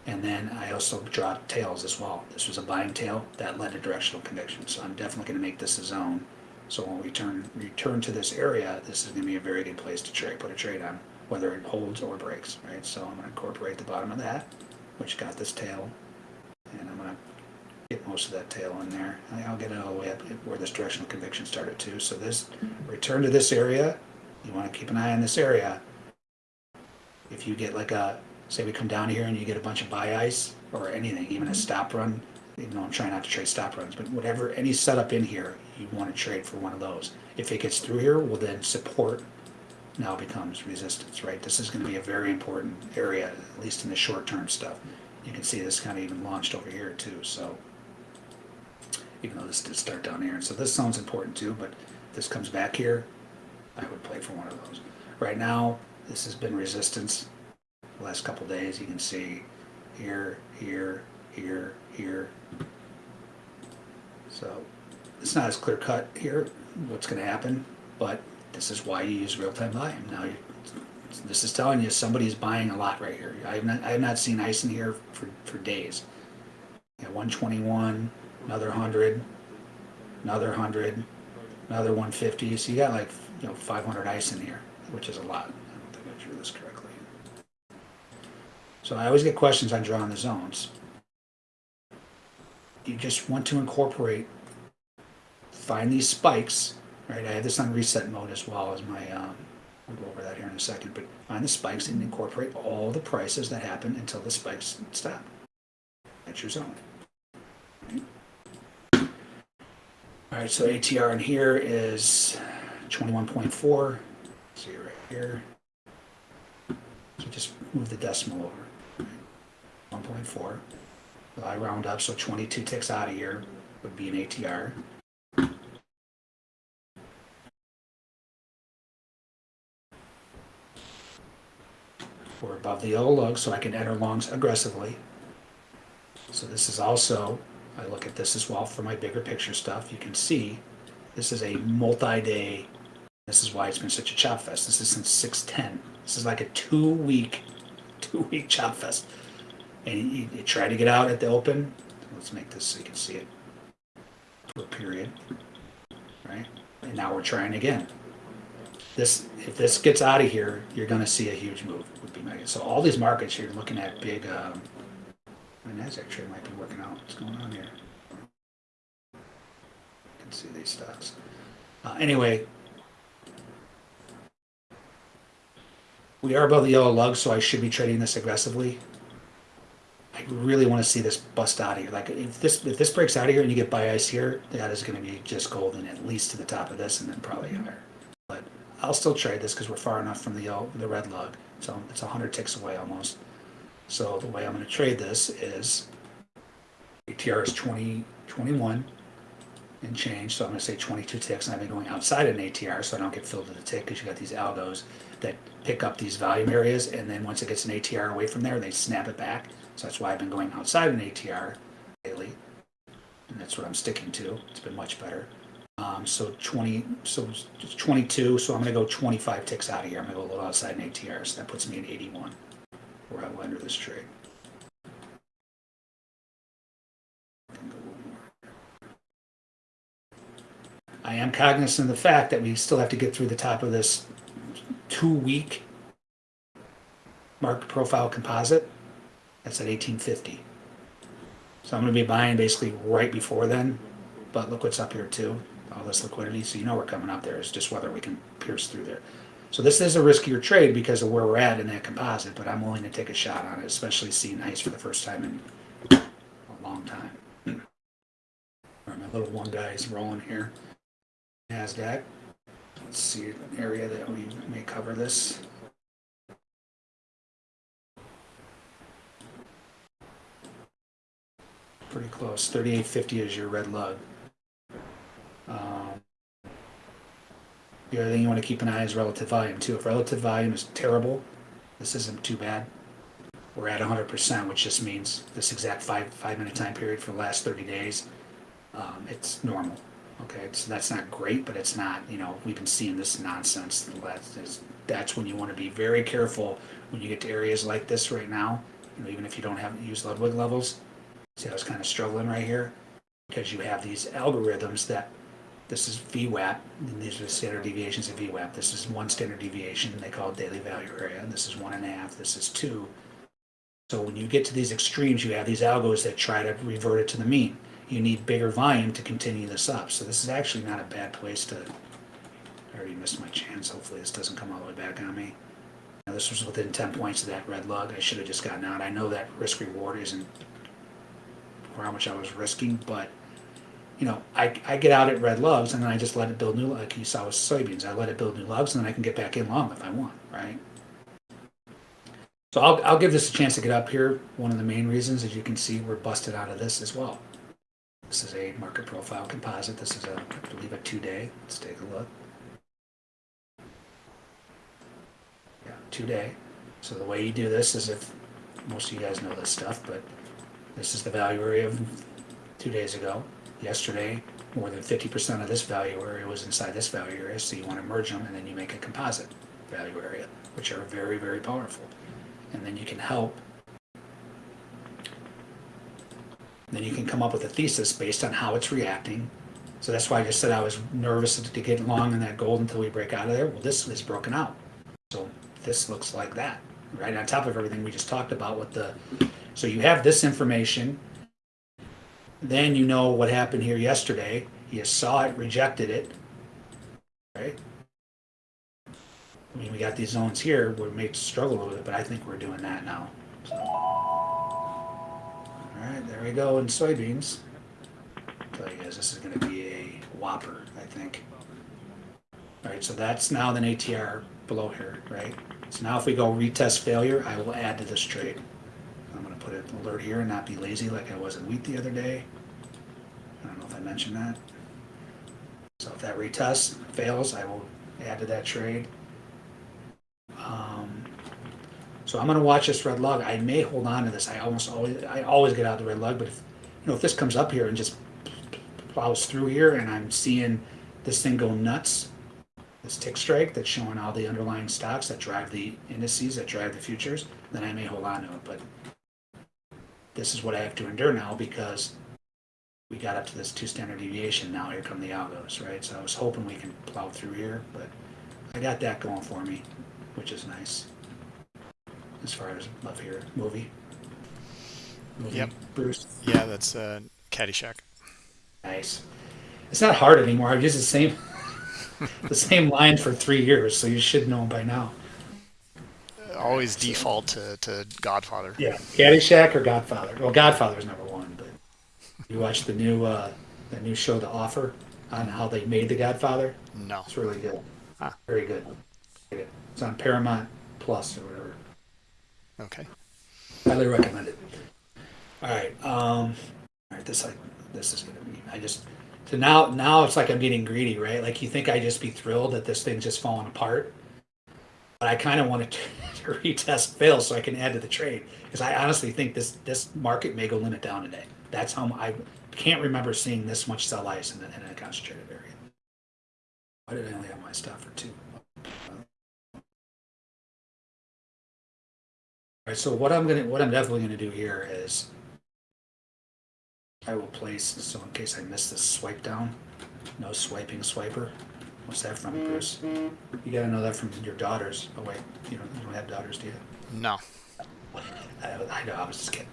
And then I also draw tails as well. This was a buying tail that led to directional conviction. So I'm definitely going to make this a zone. So when we turn return to this area, this is going to be a very good place to trade, put a trade on, whether it holds or breaks, right? So I'm going to incorporate the bottom of that, which got this tail, and I'm going to get most of that tail in there. I'll get it all the way up where this directional conviction started too. So this return to this area, you want to keep an eye on this area. If you get like a say we come down here and you get a bunch of buy ice or anything, even a mm-hmm. stop run, even though I'm trying not to trade stop runs, but whatever, any setup in here, you want to trade for one of those. If it gets through here, well then support now becomes resistance, right? This is going to be a very important area, at least in the short term stuff. You can see this kind of even launched over here too, so even though this did start down here. And So this zone's important too, but this comes back here, I would play for one of those. Right now, this has been resistance the last couple days. You can see here, here, here, here. So it's not as clear cut here what's going to happen, but this is why you use real time volume. Now, you, this is telling you somebody's buying a lot right here. I have not, I have not seen ice in here for, for days. Yeah, 121, another 100, another 100, another 150. So you got like you know 500 ice in here, which is a lot. I don't think I drew this correctly. So I always get questions on drawing the zones. You just want to incorporate, find these spikes, right? I have this on reset mode as well as my, um, we'll go over that here in a second, but find the spikes and incorporate all the prices that happen until the spikes stop. That's your zone. All right, so ATR in here is 21.4. See right here. So just move the decimal over. 1.4. Well, I round up, so 22 ticks out of here would be an ATR. We're above the yellow lug, so I can enter longs aggressively. So this is also, I look at this as well for my bigger picture stuff. You can see this is a multi-day. This is why it's been such a chop fest. This is since 610. This is like a two-week, two-week chop fest. And you, you try to get out at the open. Let's make this so you can see it for a period, right? And now we're trying again. This, if this gets out of here, you're going to see a huge move. Would be my. So all these markets you're looking at big. Um, and Nasdaq trade might be working out. What's going on here? You can see these stocks. Uh, anyway, we are above the yellow lug, so I should be trading this aggressively. I really want to see this bust out of here. Like if this if this breaks out of here and you get buy ice here, that is going to be just golden at least to the top of this and then probably mm-hmm. higher. But I'll still trade this because we're far enough from the yellow, the red lug. So it's 100 ticks away almost. So the way I'm going to trade this is ATR is 20, 21 and change. So I'm going to say 22 ticks, and I've been going outside an ATR so I don't get filled to the tick because you got these algos that pick up these volume areas, and then once it gets an ATR away from there, they snap it back. So that's why I've been going outside an ATR lately, and that's what I'm sticking to. It's been much better. Um, so 20, so it's 22. So I'm going to go 25 ticks out of here. I'm going to go a little outside an ATR, so that puts me at 81 where I will enter this trade. I am cognizant of the fact that we still have to get through the top of this two-week market profile composite. That's at 1850. So I'm gonna be buying basically right before then, but look what's up here too, all this liquidity, so you know we're coming up there, it's just whether we can pierce through there. So this is a riskier trade because of where we're at in that composite, but I'm willing to take a shot on it, especially seeing ice for the first time in a long time. All right, my little one guy is rolling here. NASDAQ. Let's see an area that we may cover this. Pretty close. Thirty-eight fifty is your red lug. Um, the other thing you want to keep an eye is relative volume too. If relative volume is terrible, this isn't too bad. We're at 100%, which just means this exact five five minute time period for the last 30 days. Um, it's normal. Okay, so that's not great, but it's not. You know, we've been seeing this nonsense. That's, that's when you want to be very careful when you get to areas like this right now. You know, even if you don't have use Ludwig levels. See, I was kind of struggling right here because you have these algorithms that this is VWAP, and these are the standard deviations of VWAP. This is one standard deviation, they call it daily value area. This is one and a half, this is two. So when you get to these extremes, you have these algos that try to revert it to the mean. You need bigger volume to continue this up. So this is actually not a bad place to, I already missed my chance. Hopefully this doesn't come all the way back on me. Now this was within 10 points of that red lug. I should have just gotten out. I know that risk reward isn't for how much I was risking, but you know, I, I get out at red lugs and then I just let it build new, like you saw with soybeans, I let it build new lugs and then I can get back in long if I want, right? So I'll, I'll give this a chance to get up here. One of the main reasons, as you can see, we're busted out of this as well. This is a market profile composite. This is a, I believe, a two day. Let's take a look. Yeah, two day. So the way you do this is if, most of you guys know this stuff, but this is the value area of two days ago. Yesterday, more than 50% of this value area was inside this value area, so you want to merge them and then you make a composite value area, which are very, very powerful. And then you can help. Then you can come up with a thesis based on how it's reacting. So that's why I just said I was nervous to get long in that gold until we break out of there. Well, this is broken out. So this looks like that, right on top of everything we just talked about with the, so you have this information. Then you know what happened here yesterday. You saw it, rejected it, right? I mean, we got these zones here we may struggle with it, but I think we're doing that now. So. All right, there we go in soybeans. tell you guys, this is going to be a whopper, I think. All right, so that's now an ATR below here, right? So now if we go retest failure, I will add to this trade. Alert here and not be lazy like I was in wheat the other day. I don't know if I mentioned that. So if that retest fails, I will add to that trade. Um, so I'm going to watch this red lug. I may hold on to this. I almost always, I always get out the red lug, but if, you know, if this comes up here and just plows through here and I'm seeing this thing go nuts, this tick strike that's showing all the underlying stocks that drive the indices, that drive the futures, then I may hold on to it. But this is what I have to endure now because we got up to this two standard deviation. Now here come the algos, right? So I was hoping we can plow through here, but I got that going for me, which is nice. As far as love here movie. movie Yep. Bruce. Yeah, that's uh, Caddyshack. Nice. It's not hard anymore. I've used the same the same line for three years, so you should know by now. Always default to, to Godfather. Yeah, Caddyshack or Godfather. Well, Godfather's number one, but you watch the new uh, the new show, The Offer, on how they made the Godfather. No. It's really good. Ah. Very good. Very good. It's on Paramount Plus or whatever. Okay. Highly recommend it. All right. Um, all right. This like this is gonna be. I just so now now it's like I'm getting greedy, right? Like you think I just be thrilled that this thing's just falling apart, but I kind of want to, to retest fails so I can add to the trade because I honestly think this this market may go limit down today. That's how I can't remember seeing this much sell ice in, the, in a concentrated area. Why did I only have my stuff for two? All right, so what I'm gonna, what I'm definitely gonna do here is I will place, so in case I miss this swipe down, no swiping swiper. What's that from, Bruce? You gotta know that from your daughters. Oh wait, you don't, you don't have daughters, do you? No. I, I know, I was just kidding.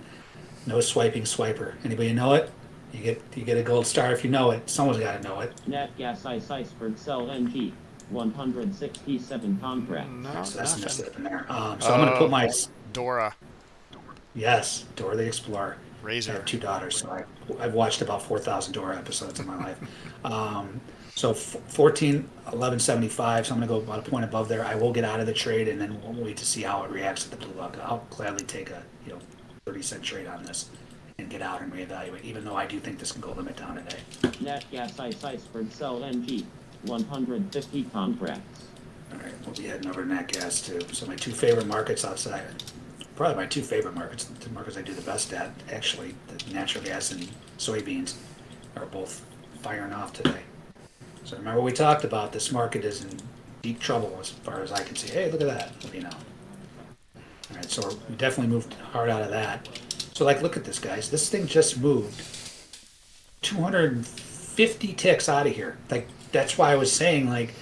No swiping swiper. Anybody know it? You get you get a gold star if you know it. Someone's got to know it. Nat gas ice iceberg cell NG. 167 contracts. No, So that's messed nothing. up in there. Um, so I'm gonna put my Dora yes, Dora the Explorer. I have two daughters, so I, I've watched about 4,000 Dora episodes in my life. Um, so f- 14, 1175, so I'm going to go about a point above there. I will get out of the trade and then we'll wait to see how it reacts to the blue lug. I'll gladly take a, you know, 30 cent trade on this and get out and reevaluate, even though I do think this can go limit down today. Nat gas ice iceberg cell NG. 150 contracts. All right, we'll be heading over to nat gas too. So my two favorite markets outside, probably my two favorite markets, the markets I do the best at, actually, the natural gas and soybeans are both firing off today. So remember we talked about this market is in deep trouble as far as I can see. Hey, look at that, you know. All right, so we definitely moved hard out of that. So like, look at this, guys. This thing just moved 250 ticks out of here. Like that's why I was saying like,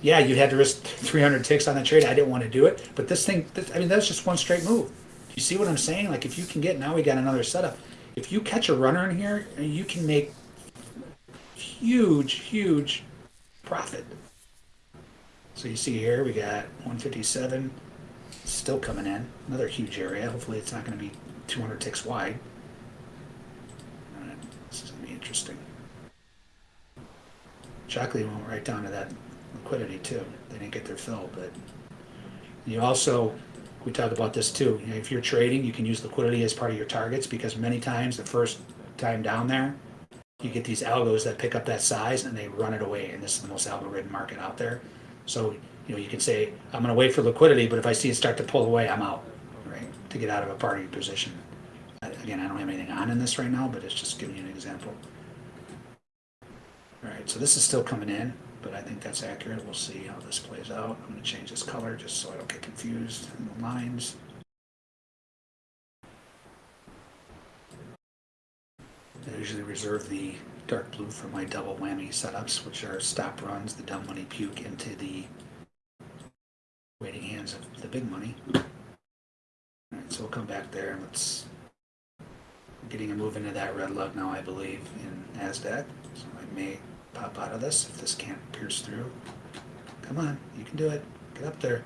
yeah, you'd had to risk 300 ticks on the trade. I didn't want to do it, but this thing, this, I mean, that's just one straight move. You see what I'm saying? Like if you can get now, we got another setup. If you catch a runner in here, you can make huge, huge profit. So you see here, we got 157 still coming in, another huge area. Hopefully, it's not going to be 200 ticks wide. This is going to be interesting. Shockley went right down to that liquidity too. They didn't get their fill, but you also we talk about this too. You know, if you're trading, you can use liquidity as part of your targets because many times the first time down there, you get these algos that pick up that size and they run it away. And this is the most algorithm market out there. So you know you can say I'm going to wait for liquidity, but if I see it start to pull away, I'm out, right? To get out of a party position. Again, I don't have anything on in this right now, but it's just giving you an example. All right, so this is still coming in, but I think that's accurate. We'll see how this plays out. I'm gonna change this color just so I don't get confused in the lines. I usually reserve the dark blue for my double whammy setups, which are stop runs, the dumb money puke into the waiting hands of the big money. All right, so we'll come back there and let's getting a move into that red lug now, I believe, in NASDAQ. So I may pop out of this if this can't pierce through. Come on, you can do it. Get up there.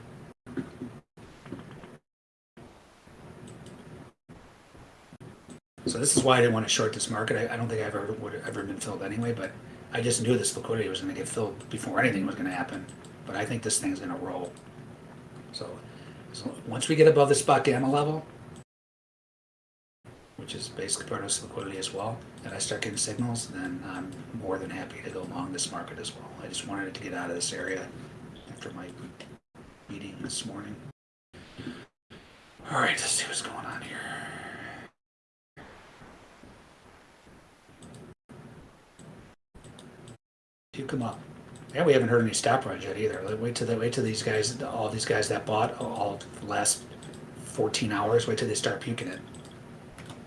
So this is why I didn't want to short this market. I, I don't think I've ever would have ever been filled anyway, but I just knew this liquidity was going to get filled before anything was going to happen. But I think this thing's going to roll. So, so once we get above the spot gamma level, which is basically part of this liquidity as well, and I start getting signals, then I'm more than happy to go long this market as well. I just wanted it to get out of this area after my meeting this morning. All right, let's see what's going on here. Come up. Yeah, we haven't heard any stop runs yet either. Like, Wait till the, wait till these guys, all these guys that bought all the last 14 hours. Wait till they start puking it.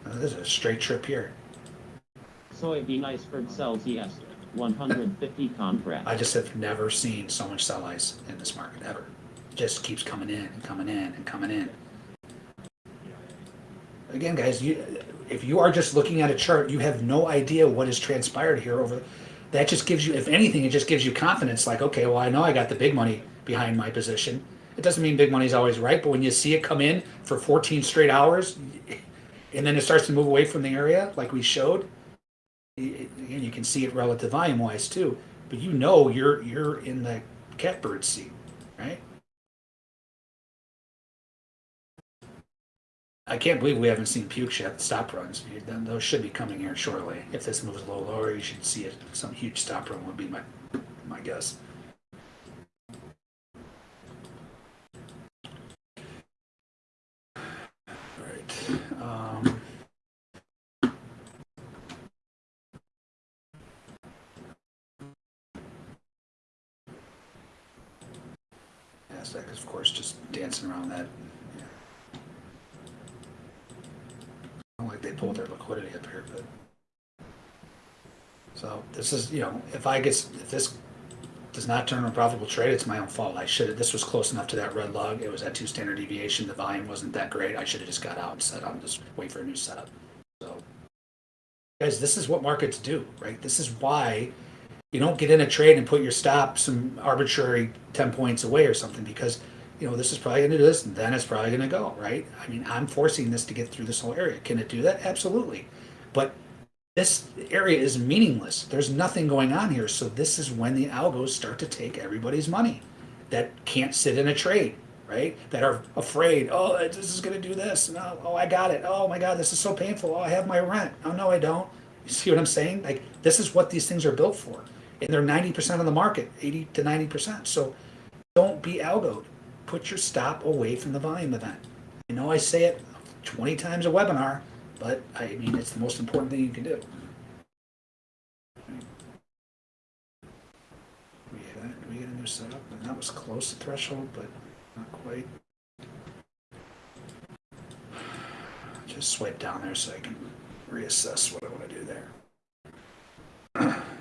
This is a straight trip here. Soybean iceberg cell yes. 150 contracts. I just have never seen so much sell ice in this market ever. It just keeps coming in and coming in and coming in. Again, guys, you, if you are just looking at a chart, you have no idea what has transpired here over. That just gives you, if anything, it just gives you confidence. Like, okay, well, I know I got the big money behind my position. It doesn't mean big money's always right, but when you see it come in for 14 straight hours, and then it starts to move away from the area, like we showed, and you can see it relative volume wise too. But you know you're you're in the catbird seat, right? I can't believe we haven't seen puke yet. Stop runs. Those should be coming here shortly. If this moves a little lower, you should see it. Some huge stop run would be my my guess. All right. Um, of course, just dancing around that. Yeah. Not like they pulled their liquidity up here, but. So this is, you know, if I get, if this does not turn a profitable trade, it's my own fault. I should have, this was close enough to that red lug. It was at two standard deviation. The volume wasn't that great. I should have just got out and said, I'm just wait for a new setup. So guys, this is what markets do, right? This is why you don't get in a trade and put your stop some arbitrary 10 points away or something because you know this is probably going to do this and then it's probably going to go right? I mean i'm forcing this to get through this whole area. Can it do that? Absolutely. But this area is meaningless. There's nothing going on here. So this is when the algos start to take everybody's money that can't sit in a trade right? That are afraid oh this is going to do this no oh, oh i got it. Oh my god this is so painful. Oh i have my rent. Oh no i don't. You see what i'm saying? Like this is what these things are built for and they're 90% of the market 80 to 90% so don't be algoed put your stop away from the volume event. I know i say it 20 times a webinar but i mean it's the most important thing you can do. We get, we a new setup and that was close to threshold but not quite. Just swipe down there so i can reassess what i want to do there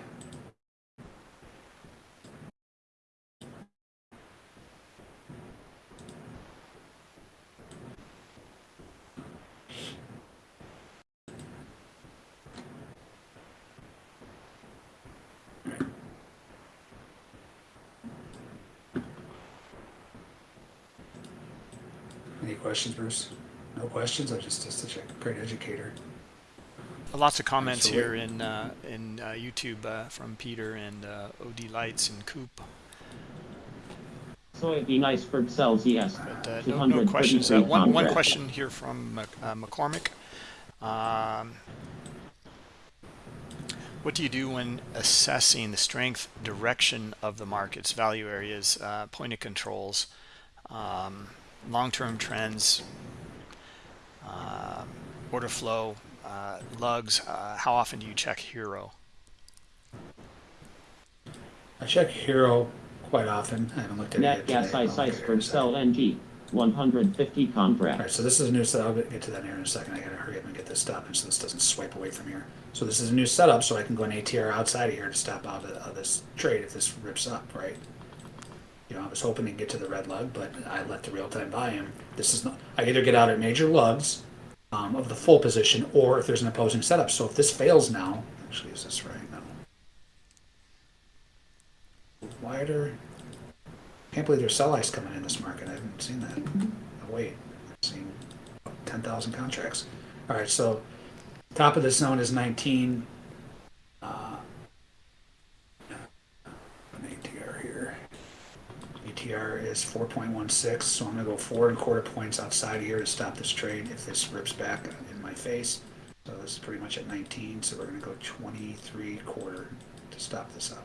Any questions, Bruce? No questions? I'm just, just such a great educator. Lots of comments here in uh, in uh, YouTube uh, from Peter and uh, OD Lights and Coop. Soybean iceberg sells yes. But uh, no, no questions. Uh, one, one question here from uh, McCormick. Um, what do you do when assessing the strength direction of the market's value areas, uh, point of controls, um, long-term trends, um order flow, uh, lugs? Uh, how often do you check Hero? I check Hero quite often. I haven't looked at it Net yet gas today. ice I'll look at it in a iceberg second. sell NG 150 All contract. right, so this is a new setup. I'll get get to that here in a second. I gotta hurry up and get this stopping so this doesn't swipe away from here. So this is a new setup, so I can go an ATR outside of here to stop out of, of this trade if this rips up, right? You know, I was hoping to get to the red lug, but I let the real-time volume. This is not. I either get out at major lugs um, of the full position, or if there's an opposing setup. So if this fails now, actually, is this right now? Wider. Can't believe there's sell ice coming in this market. I haven't seen that. Oh, wait, I've seen 10,000 contracts. All right, so top of this zone is 19. Uh, an ATR here. ATR is 4.16, so I'm gonna go four and quarter points outside here to stop this trade if this rips back in my face. So this is pretty much at 19, so we're gonna go 23 quarter to stop this out.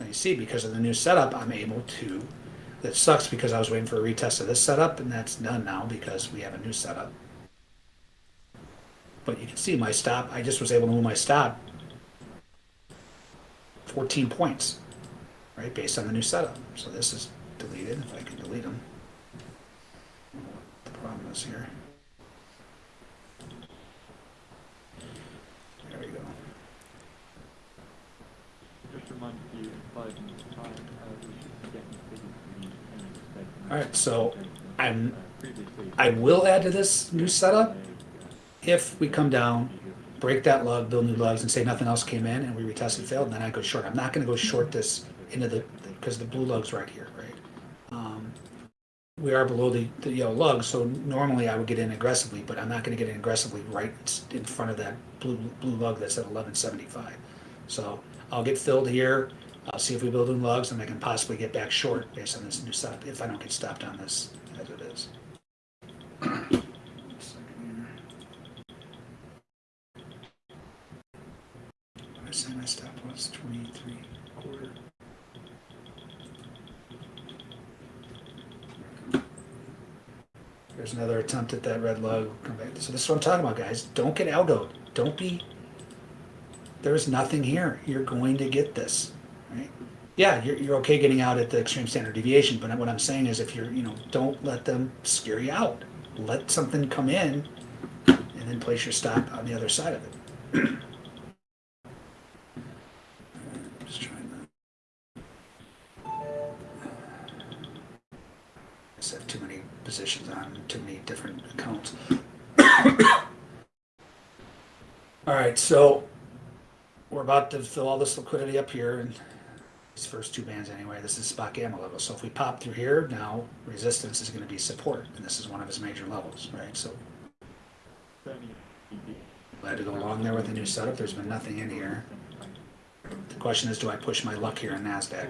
And you see, because of the new setup, I'm able to, that sucks because I was waiting for a retest of this setup, and that's done now because we have a new setup. But you can see my stop, I just was able to move my stop 14 points, right, based on the new setup. So this is deleted, if I can delete them. The problem is here. There we go. Just remind you, in five minutes' time, uh, we should be getting figures from you and expect- All right, so I'm, Uh, I will add to this new setup if we come down, break that lug, build new lugs, and say nothing else came in and we retested failed, then I go short. I'm not gonna go short this into the, because the blue lug's right here, right? Um, We are below the, the yellow lug, so normally I would get in aggressively, but I'm not gonna get in aggressively right in front of that blue, blue lug that's at eleven seventy-five. So I'll get filled here, I'll see if we build in lugs, and I can possibly get back short based on this new setup, if I don't get stopped on this as it is. I my stop was twenty-three quarter. There's another attempt at that red lug. Come back. So this is what I'm talking about, guys. Don't get algoed. Don't be. There's nothing here. You're going to get this, right? Yeah, you're, you're okay getting out at the extreme standard deviation, but what I'm saying is, if you're, you know, don't let them scare you out. Let something come in, and then place your stop on the other side of it. Just trying to. Just too positions on too many different accounts. All right, so we're about to fill all this liquidity up here and these first two bands anyway. This is spot gamma level. So if we pop through here, now resistance is going to be support, and this is one of his major levels, right? So glad to go along there with the new setup. There's been nothing in here. The question is, do I push my luck here in Nasdaq?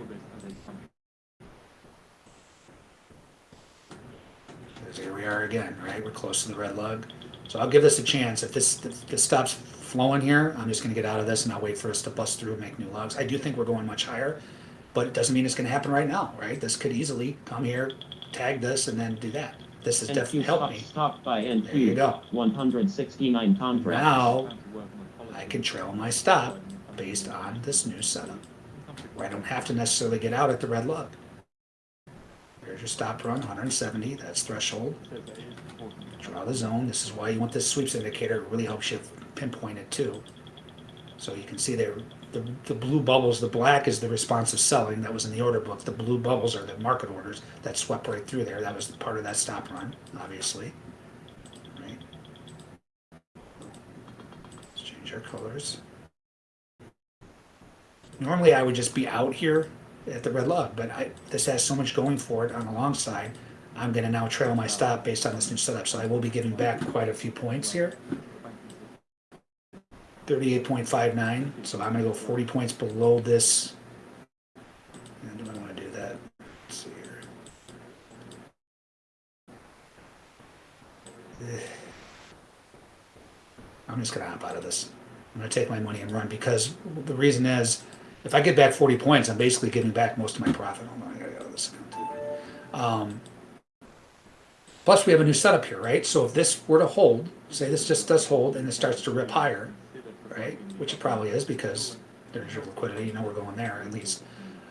Here we are again, right? We're close to the red lug. So I'll give this a chance. If this if this stops flowing here, I'm just going to get out of this and I'll wait for us to bust through and make new lugs. I do think we're going much higher, but it doesn't mean it's going to happen right now, right? This could easily come here, tag this, and then do that. This has definitely NQ helped me. stopped by There you go. 169 contracts. Now I can trail my stop based on this new setup. Where I don't have to necessarily get out at the red lug. There's your stop run, 170, that's threshold. Draw the zone. This is why you want this sweeps indicator. It really helps you pinpoint it too. So you can see there, the, the blue bubbles, the black is the responsive selling that was in the order book. The blue bubbles are the market orders that swept right through there. That was part of that stop run, obviously. Right? Let's change our colors. Normally I would just be out here at the red lug, but I, this has so much going for it on the long side. I'm gonna now trail my stop based on this new setup, so I will be giving back quite a few points here. Thirty-eight point five nine, so I'm gonna go forty points below this. And do I wanna do that? Let's see here. Eh. I'm just gonna hop out of this. I'm gonna take my money and run because the reason is, if I get back forty points, I'm basically giving back most of my profit. Um, Plus, we have a new setup here, right? So if this were to hold, say this just does hold and it starts to rip higher, right? Which it probably is because there's your liquidity, you know we're going there at least.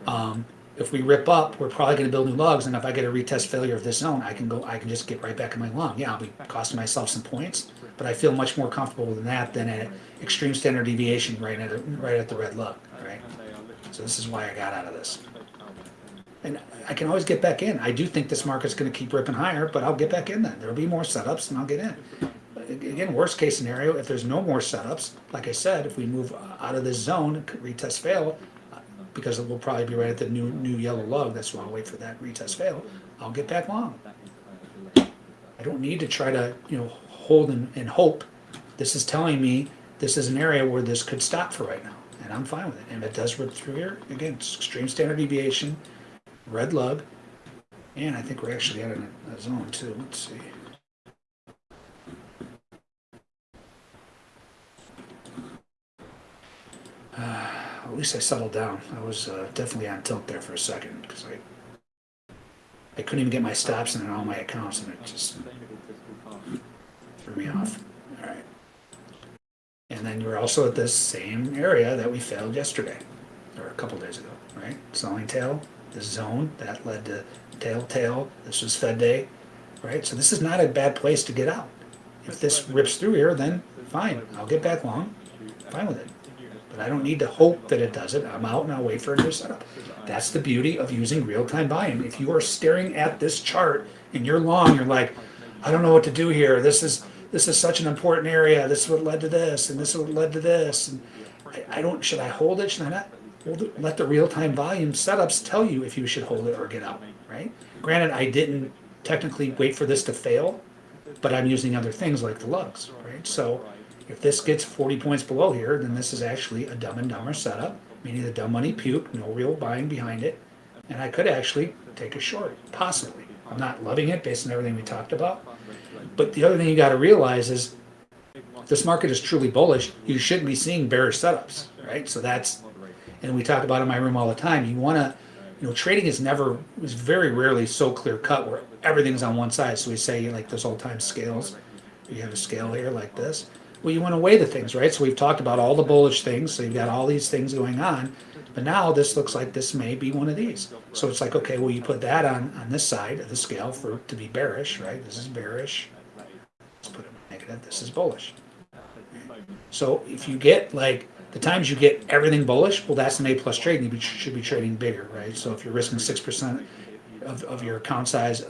Um, if we rip up, we're probably gonna build new lugs, and if I get a retest failure of this zone, I can go, I can just get right back in my lung. Yeah, I'll be costing myself some points, but I feel much more comfortable with that than an extreme standard deviation right at, right at the red lug, right? So this is why I got out of this. And I can always get back in. I do think this market's gonna keep ripping higher, but I'll get back in then. There'll be more setups and I'll get in. Again, worst case scenario, if there's no more setups, like I said, if we move out of this zone, retest fail, because it will probably be right at the new, new yellow lug, that's why I'll wait for that retest fail, I'll get back long. I don't need to try to, you know, hold and, and hope. This is telling me this is an area where this could stop for right now, and I'm fine with it. And it does rip through here, again, it's extreme standard deviation, red lug, and I think we're actually at a, a zone too. Let's see. Uh, at least I settled down. I was uh, definitely on tilt there for a second because I I couldn't even get my stops in all my accounts, and it just threw me off. And then you're also at this same area that we failed yesterday, or a couple days ago, right? Selling tail, this zone that led to tail tail. This was Fed day, right? So this is not a bad place to get out. If this rips through here, then fine, I'll get back long, fine with it. But I don't need to hope that it does it. I'm out and I'll wait for a new setup. That's the beauty of using real-time buying. If you are staring at this chart and you're long, you're like, I don't know what to do here. This is this is such an important area. This is what led to this, and this is what led to this. And I, I don't. Should I hold it? Should I not? Let the real-time volume setups tell you if you should hold it or get out. Right? Granted, I didn't technically wait for this to fail, but I'm using other things like the lugs. Right? So if this gets 40 points below here, then this is actually a dumb and dumber setup, meaning the dumb money puke, no real buying behind it, and I could actually take a short, possibly. I'm not loving it based on everything we talked about, but the other thing you got to realize is this market is truly bullish, you shouldn't be seeing bearish setups, right? So that's, and we talk about in my room all the time. You want to, you know, trading is never, is very rarely so clear cut where everything's on one side. So we say like those old time scales. You have a scale here like this. Well, you want to weigh the things, right? So we've talked about all the bullish things. So you've got all these things going on. But now this looks like this may be one of these. So it's like, okay, well, you put that on, on this side of the scale for to be bearish, right? This is bearish. Negative. This is bullish. So if you get like the times you get everything bullish, well, that's an A plus trade. And you should be trading bigger, right? So if you're risking six percent of, of your account size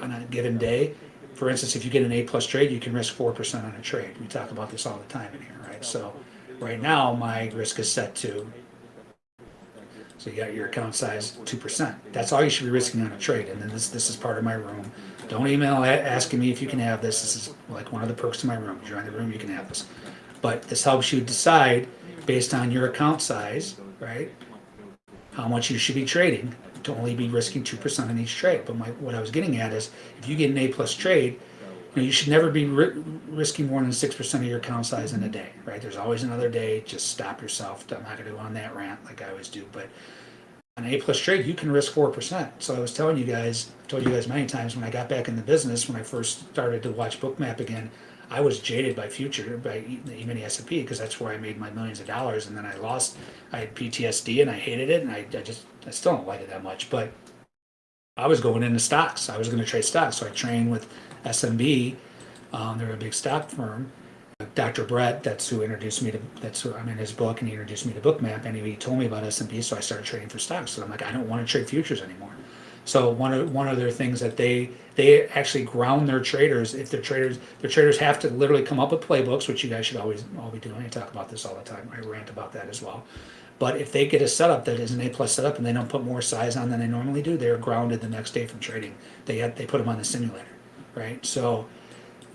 on a given day, for instance, if you get an A plus trade, you can risk four percent on a trade. We talk about this all the time in here, right? So right now, my risk is set to, so you got your account size two percent. That's all you should be risking on a trade. And then this, this is part of my room. Don't email asking me if you can have this. This is like one of the perks of my room. You're in the room, you can have this. But this helps you decide based on your account size, right? How much you should be trading to only be risking two percent on each trade. But my, what I was getting at is, if you get an A plus trade, you know, you should never be ri- risking more than six percent of your account size in a day, right? There's always another day. Just stop yourself. I'm not gonna go on that rant like I always do, but an A plus trade, you can risk four percent. So I was telling you guys, I told you guys many times when I got back in the business, when I first started to watch Bookmap again, I was jaded by future, by e- the S&P because that's where I made my millions of dollars, and then I lost. I had PTSD and I hated it, and I, I just I still don't like it that much, but I was going into stocks. I was going to trade stocks, so I trained with SMB. Um, they're a big stock firm. Dr. Brett, that's who introduced me to. That's who I'm in his book, and he introduced me to Bookmap. And he told me about SMB, so I started trading for stocks. So I'm like, I don't want to trade futures anymore. So one of one of their things that they they actually ground their traders. If their traders their traders have to literally come up with playbooks, which you guys should always all be doing. I talk about this all the time. I rant about that as well. But if they get a setup that is an A plus setup and they don't put more size on than they normally do, they're grounded the next day from trading. They they put them on the simulator, right? So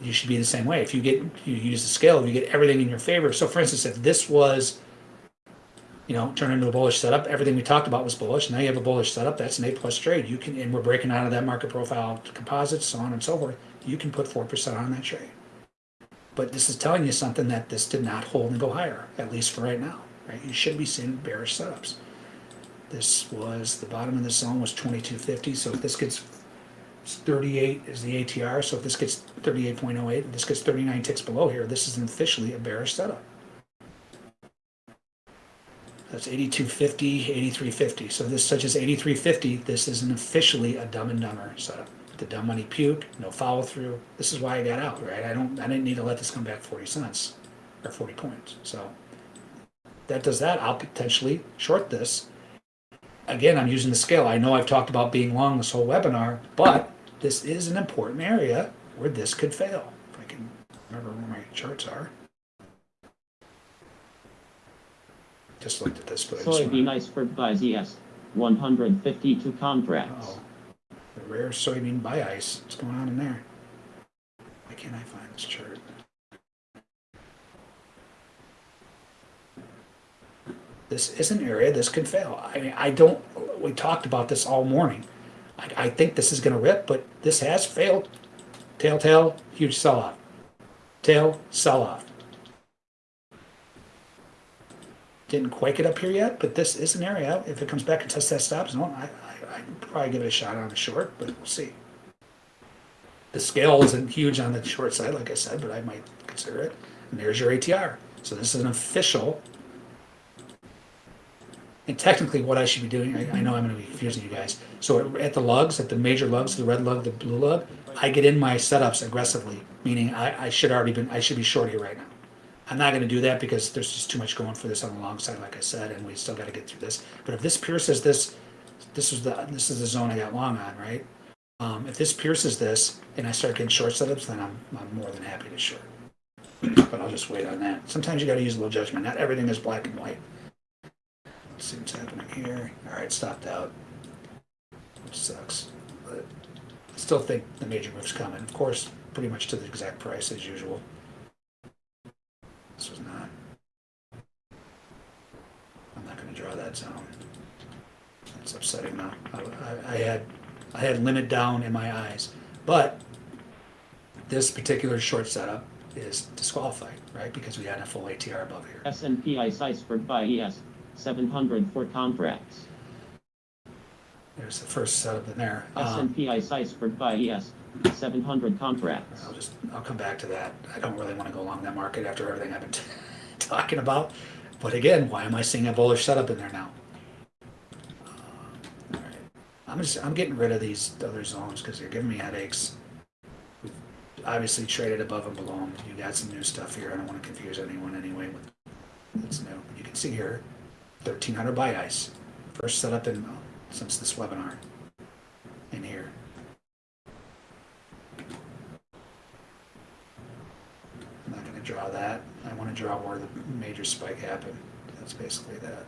you should be the same way. If you get you use the scale, you get everything in your favor. So for instance, if this was you know, turn into a bullish setup. Everything we talked about was bullish. Now you have a bullish setup. That's an A plus trade. You can, and we're breaking out of that market profile composites, so on and so forth. You can put four percent on that trade. But this is telling you something that this did not hold and go higher, at least for right now. Right? You should be seeing bearish setups. This was the bottom of the zone was twenty two fifty. So if this gets 38 is the ATR. So if this gets 38.08, and this gets 39 ticks below here, this is officially a bearish setup. That's 8250, 8350. So this such as 8350, this isn't officially a dumb and dumber setup. The dumb money puke, no follow through. This is why I got out, right? I don't I didn't need to let this come back 40 cents or 40 points. So that does that, I'll potentially short this. Again, I'm using the scale. I know I've talked about being long this whole webinar, but this is an important area where this could fail. If I can remember where my charts are. Just looked at this, but I just wanna- Soybean iceberg buys ES 152 contracts. Oh, the rare soybean buy ice. What's going on in there? Why can't I find this chart? This is an area this could fail. I mean, I don't. We talked about this all morning. I, I think this is going to rip, but this has failed. Tail, tail, huge sell off. Tail, sell off. Didn't quite get up here yet, but this is an area. If it comes back and tests that stop zone, I, I, I'd probably give it a shot on the short, but we'll see. The scale isn't huge on the short side, like I said, but I might consider it. And there's your ATR. So this is an official. And technically, what I should be doing, I, I know I'm going to be confusing you guys. So at the lugs, at the major lugs, the red lug, the blue lug, I get in my setups aggressively, meaning I, I should already been, I should be short here right now. I'm not going to do that because there's just too much going for this on the long side, like I said, and we still got to get through this. But if this pierces this, this is the this is the zone I got long on, right? Um, if this pierces this and I start getting short setups, then I'm I'm more than happy to short. but I'll just wait on that. Sometimes you got to use a little judgment. Not everything is black and white. Let's see what's happening here. All right, stopped out, which sucks. But I still think the major move's coming. Of course, pretty much to the exact price as usual. This was not. I'm not going to draw that zone. That's upsetting now. I, I, I had I had limit down in my eyes, but this particular short setup is disqualified, right? Because we had a full ATR above here. S&P ice iceberg buy ES 704 contracts. There's the first setup in there. Um, S&P ice iceberg buy ES 700 contracts. I'll just I'll come back to that. I don't really want to go along that market after everything I've been talking about. But again, why am I seeing a bullish setup in there now? Um, all right. I'm just I'm getting rid of these other zones because they're giving me headaches. We've obviously traded above and below them. You got some new stuff here. I don't want to confuse anyone anyway with that's new. You can see here, 1300 buy ice. First setup in since this webinar. In here. I'm not going to draw that. I want to draw where the major spike happened. That's basically that.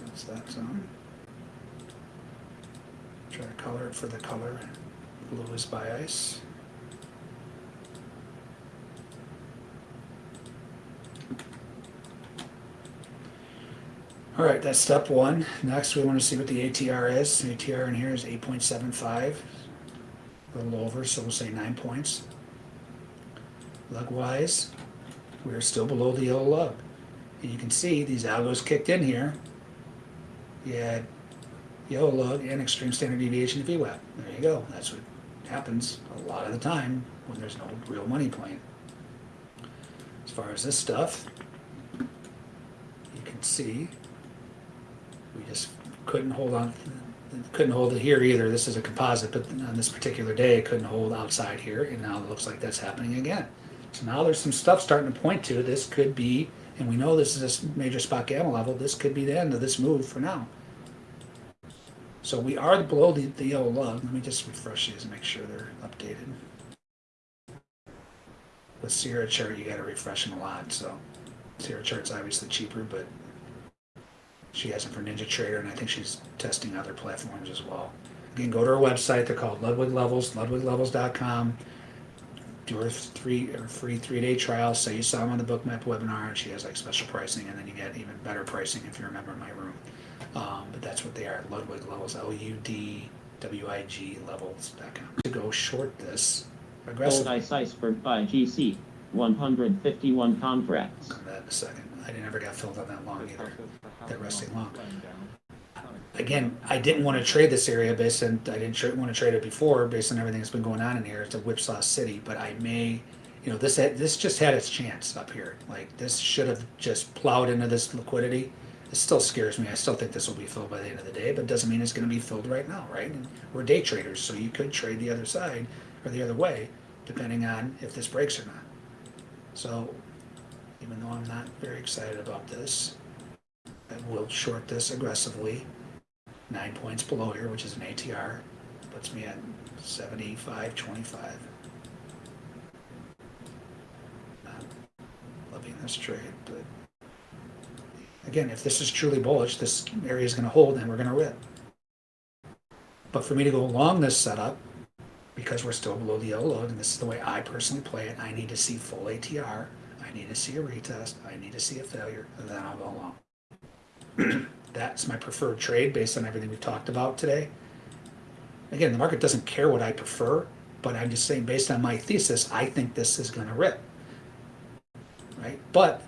That's that zone. Try to color it for the color. Blue is by ice. All right, that's step one. Next, we want to see what the ATR is. The ATR in here is 8.75, a little over, so we'll say nine points. Lug-wise, we're still below the yellow lug. And you can see these algos kicked in here. You had yellow lug and extreme standard deviation of VWAP. There you go. That's what happens a lot of the time when there's no real money playing. As far as this stuff, you can see we just couldn't hold on, couldn't hold it here either. This is a composite, but on this particular day, it couldn't hold outside here, and now it looks like that's happening again. So now there's some stuff starting to point to this could be, and we know this is a major spot gamma level, this could be the end of this move for now. So we are below the, the yellow lug. Let me just refresh these and make sure they're updated. With Sierra chart, you gotta refresh them a lot, so Sierra chart's obviously cheaper, but she has them for Ninja Trader, and I think she's testing other platforms as well. Again, go to her website. They're called Ludwig Levels, ludwiglevels.com. Do her three or free three day trial. Say you saw them on the Bookmap webinar, and she has like special pricing, and then you get even better pricing if you're a member of my room. Um, but that's what they are. Ludwig Levels, L U D W I G Levels.com. To go short this Gold aggressively. ice iceberg by GC. 151 contracts. On that in a second. I never got filled on that long either. That That resting long. again, I didn't want to trade this area based on I didn't tra- want to trade it before based on everything that's been going on in here. It's a whipsaw city, but I may, you know, this had, this just had its chance up here. Like this should have just plowed into this liquidity. It still scares me. I still think this will be filled by the end of the day, but doesn't mean it's going to be filled right now, right? And we're day traders, so you could trade the other side or the other way, depending on if this breaks or not. So, even though I'm not very excited about this, I will short this aggressively nine points below here, which is an ATR, puts me at seventy-five twenty-five. Not Loving this trade, again, if this is truly bullish, this area is going to hold and we're going to rip. But for me to go along this setup, because we're still below the yellow lug, and this is the way I personally play it, I need to see full ATR, I need to see a retest, I need to see a failure, and then I'll go along that's my preferred trade based on everything we've talked about today. Again, the market doesn't care what I prefer, but I'm just saying based on my thesis, I think this is going to rip. Right? But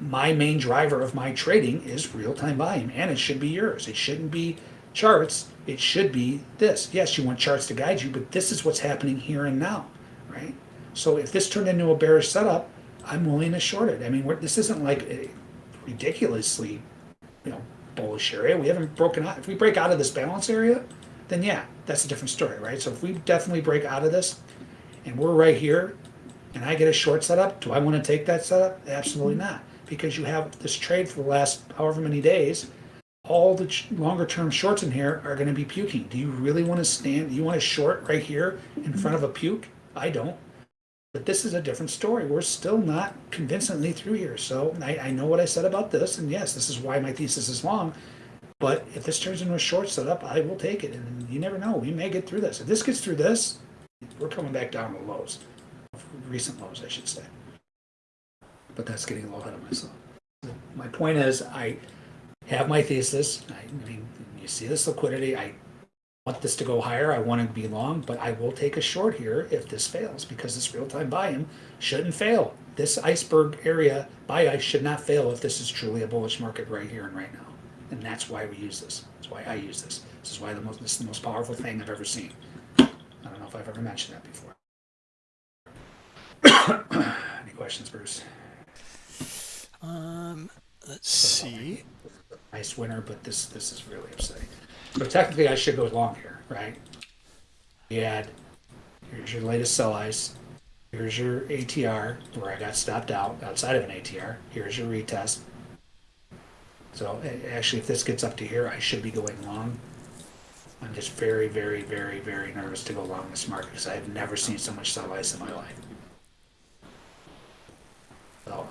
my main driver of my trading is real-time volume and it should be yours. It shouldn't be charts, it should be this. Yes, you want charts to guide you, but this is what's happening here and now, right? So if this turned into a bearish setup, I'm willing to short it. I mean, we're, this isn't like a ridiculously you know, bullish area. We haven't broken out. If we break out of this balance area, then yeah, that's a different story, right? So if we definitely break out of this and we're right here and I get a short setup, do I want to take that setup? Absolutely mm-hmm. not. Because you have this trade for the last however many days, all the ch- longer term shorts in here are going to be puking. Do you really want to stand? You want to short right here in mm-hmm. front of a puke? I don't. But this is a different story. We're still not convincingly through here. So I, I know what I said about this, and yes, this is why my thesis is long. But if this turns into a short setup, I will take it. And you never know. We may get through this. If this gets through this, we're coming back down to lows. Recent lows, I should say. But that's getting a little ahead of myself. My point is, I have my thesis. I, mean, you see this liquidity. I want this to go higher. I want to be long, but I will take a short here if this fails because this real-time buy-in shouldn't fail. This iceberg area buy ice should not fail if this is truly a bullish market right here and right now. And that's why we use this. That's why I use this. This is why the most this is the most powerful thing I've ever seen. I don't know if I've ever mentioned that before. Any questions, Bruce? Um, let's see. Nice winner, but this this is really upsetting. So technically, I should go long here, right? You add, here's your latest sell ice. Here's your ATR, where I got stopped out outside of an ATR. Here's your retest. So actually, if this gets up to here, I should be going long. I'm just very, very, very, very nervous to go long this market because I've never seen so much sell ice in my life. So,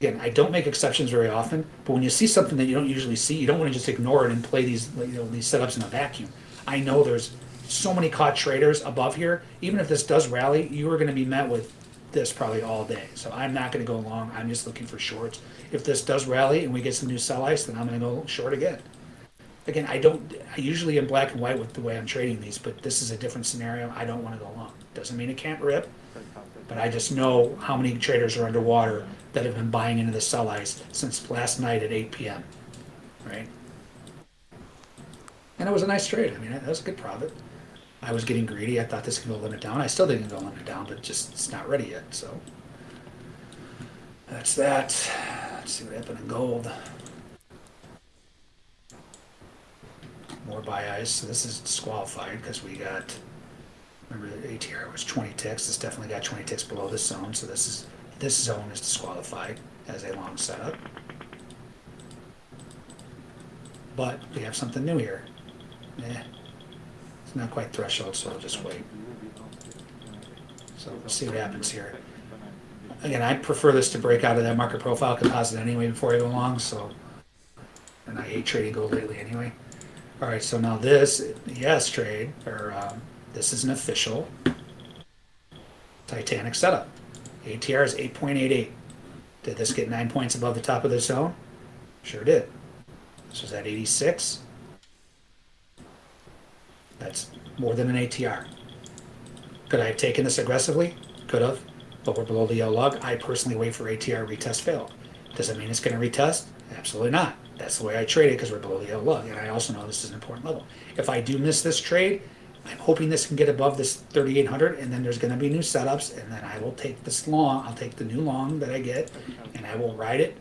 again, I don't make exceptions very often, but when you see something that you don't usually see, you don't want to just ignore it and play these, you know, these setups in a vacuum. I know there's so many caught traders above here. Even if this does rally, you are going to be met with this probably all day. So I'm not going to go long. I'm just looking for shorts. If this does rally and we get some new sell ice, then I'm going to go short again. Again, I don't. I usually am black and white with the way I'm trading these, but this is a different scenario. I don't want to go long. Doesn't mean it can't rip, but I just know how many traders are underwater that have been buying into the sell ice since last night at 8 p.m. Right? And it was a nice trade. I mean, that was a good profit. I was getting greedy. I thought this could go limit down. I still didn't go limit down, but just it's not ready yet. So that's that. Let's see what happened in gold. More buy ice. So this is disqualified because we got. Remember, the ATR was 20 ticks. This definitely got 20 ticks below this zone. So this is this zone is disqualified as a long setup. But we have something new here. Eh, it's not quite threshold, so I'll just wait. So we'll see what happens here. Again, I prefer this to break out of that market profile composite anyway before I go long, so. And I hate trading gold lately anyway. Alright, so now this, yes trade, or um, this is an official Titanic setup. ATR is 8.88. Did this get nine points above the top of the zone? Sure did. This was at 86. That's more than an ATR. Could I have taken this aggressively? Could have, but we're below the yellow lug. I personally wait for ATR retest fail. Does it mean it's going to retest? Absolutely not. That's the way I trade it because we're below the yellow lug, and I also know this is an important level. If I do miss this trade, I'm hoping this can get above this 3,800, and then there's going to be new setups, and then I will take this long. I'll take the new long that I get, and I will ride it.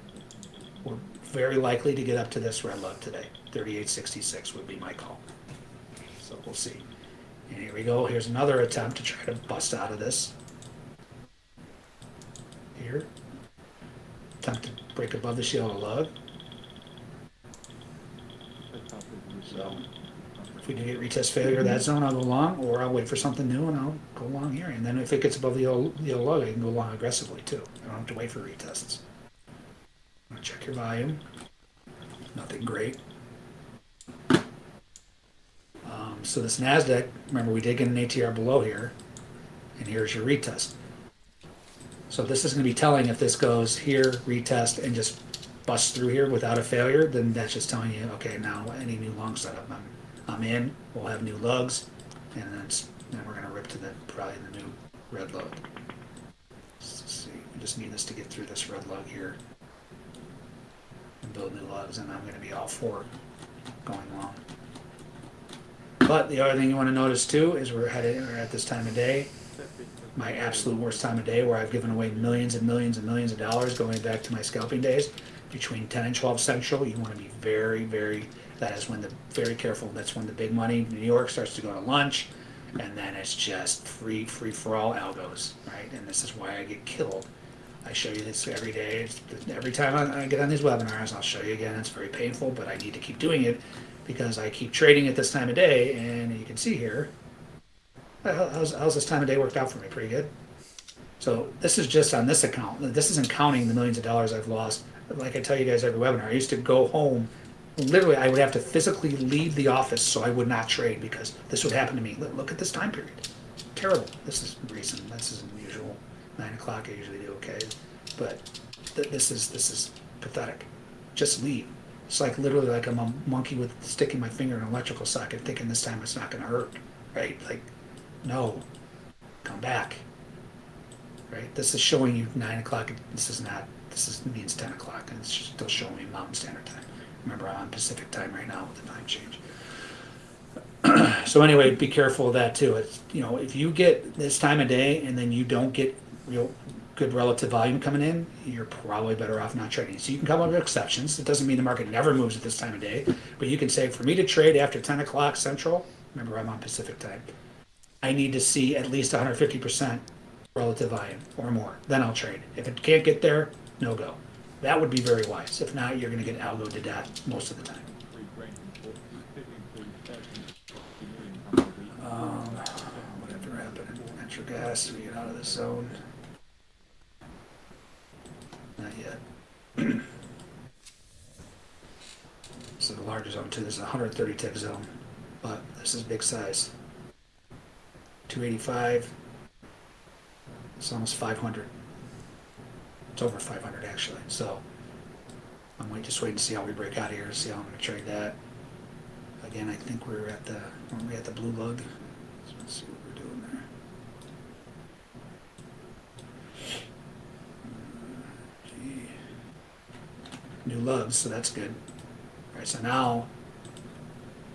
We're very likely to get up to this red lug today. 38.66 would be my call. So we'll see. And here we go. Here's another attempt to try to bust out of this. Here. Attempt to break above the yellow lug. So we do get retest failure of that zone, I'll go long, or I'll wait for something new and I'll go long here. And then if it gets above the yellow, the lug, I can go long aggressively too. I don't have to wait for retests. Check your volume. Nothing great. Um, so this NASDAQ, remember we did get an ATR below here, and here's your retest. So this is going to be telling if this goes here, retest, and just busts through here without a failure, then that's just telling you, okay, now any new long setup, I'm, I'm in, we'll have new lugs, and then, we're going to rip to the, probably the new red lug. Let's see, we just need this to get through this red lug here and build new lugs, and I'm going to be all for going long. But the other thing you want to notice too is we're headed we're at this time of day, my absolute worst time of day, where I've given away millions and millions and millions of dollars going back to my scalping days. Between 10 and 12 central, you want to be very, very. That is when the very careful. That's when the big money, New York, starts to go to lunch, and then it's just free, free for all algos, right? And this is why I get killed. I show you this every day. Every time I, get on these webinars, I'll show you again. It's very painful, but I need to keep doing it because I keep trading at this time of day, and you can see here, how's, how's this time of day worked out for me? Pretty good. So this is just on this account. This isn't counting the millions of dollars I've lost. Like I tell you guys every webinar, I used to go home. Literally, I would have to physically leave the office so I would not trade because this would happen to me. Look, at this time period. Terrible. This is recent. This is unusual. Nine o'clock, I usually do okay, but th- this is this is pathetic. Just leave. It's like literally like I'm a monkey with sticking my finger in an electrical socket, thinking this time it's not going to hurt, right? Like, no, come back, right? This is showing you nine o'clock. This is not. This is means ten o'clock, and it's still showing me Mountain Standard Time. Remember, I'm on Pacific Time right now with the time change. so anyway, be careful of that too. It's you know if you get this time of day and then you don't get real good relative volume coming in, you're probably better off not trading. So you can come up with exceptions. It doesn't mean the market never moves at this time of day, but you can say for me to trade after 10 o'clock central, remember I'm on Pacific time, I need to see at least 150% relative volume or more. Then I'll trade. If it can't get there, no go. That would be very wise. If not, you're gonna get algoed to death most of the time. Um, whatever happened natural gas, we get out of this zone. Not yet. So the larger zone too, this is a hundred thirty tick zone, but this is big size. Two eighty-five. It's almost five hundred. It's over five hundred actually, so. I might just wait and see how we break out of here, to see how I'm gonna trade that. Again, I think we're at the, weren't we at the blue lug? So let's see what we're doing there. Uh, gee. New lugs, so that's good. Alright, so now,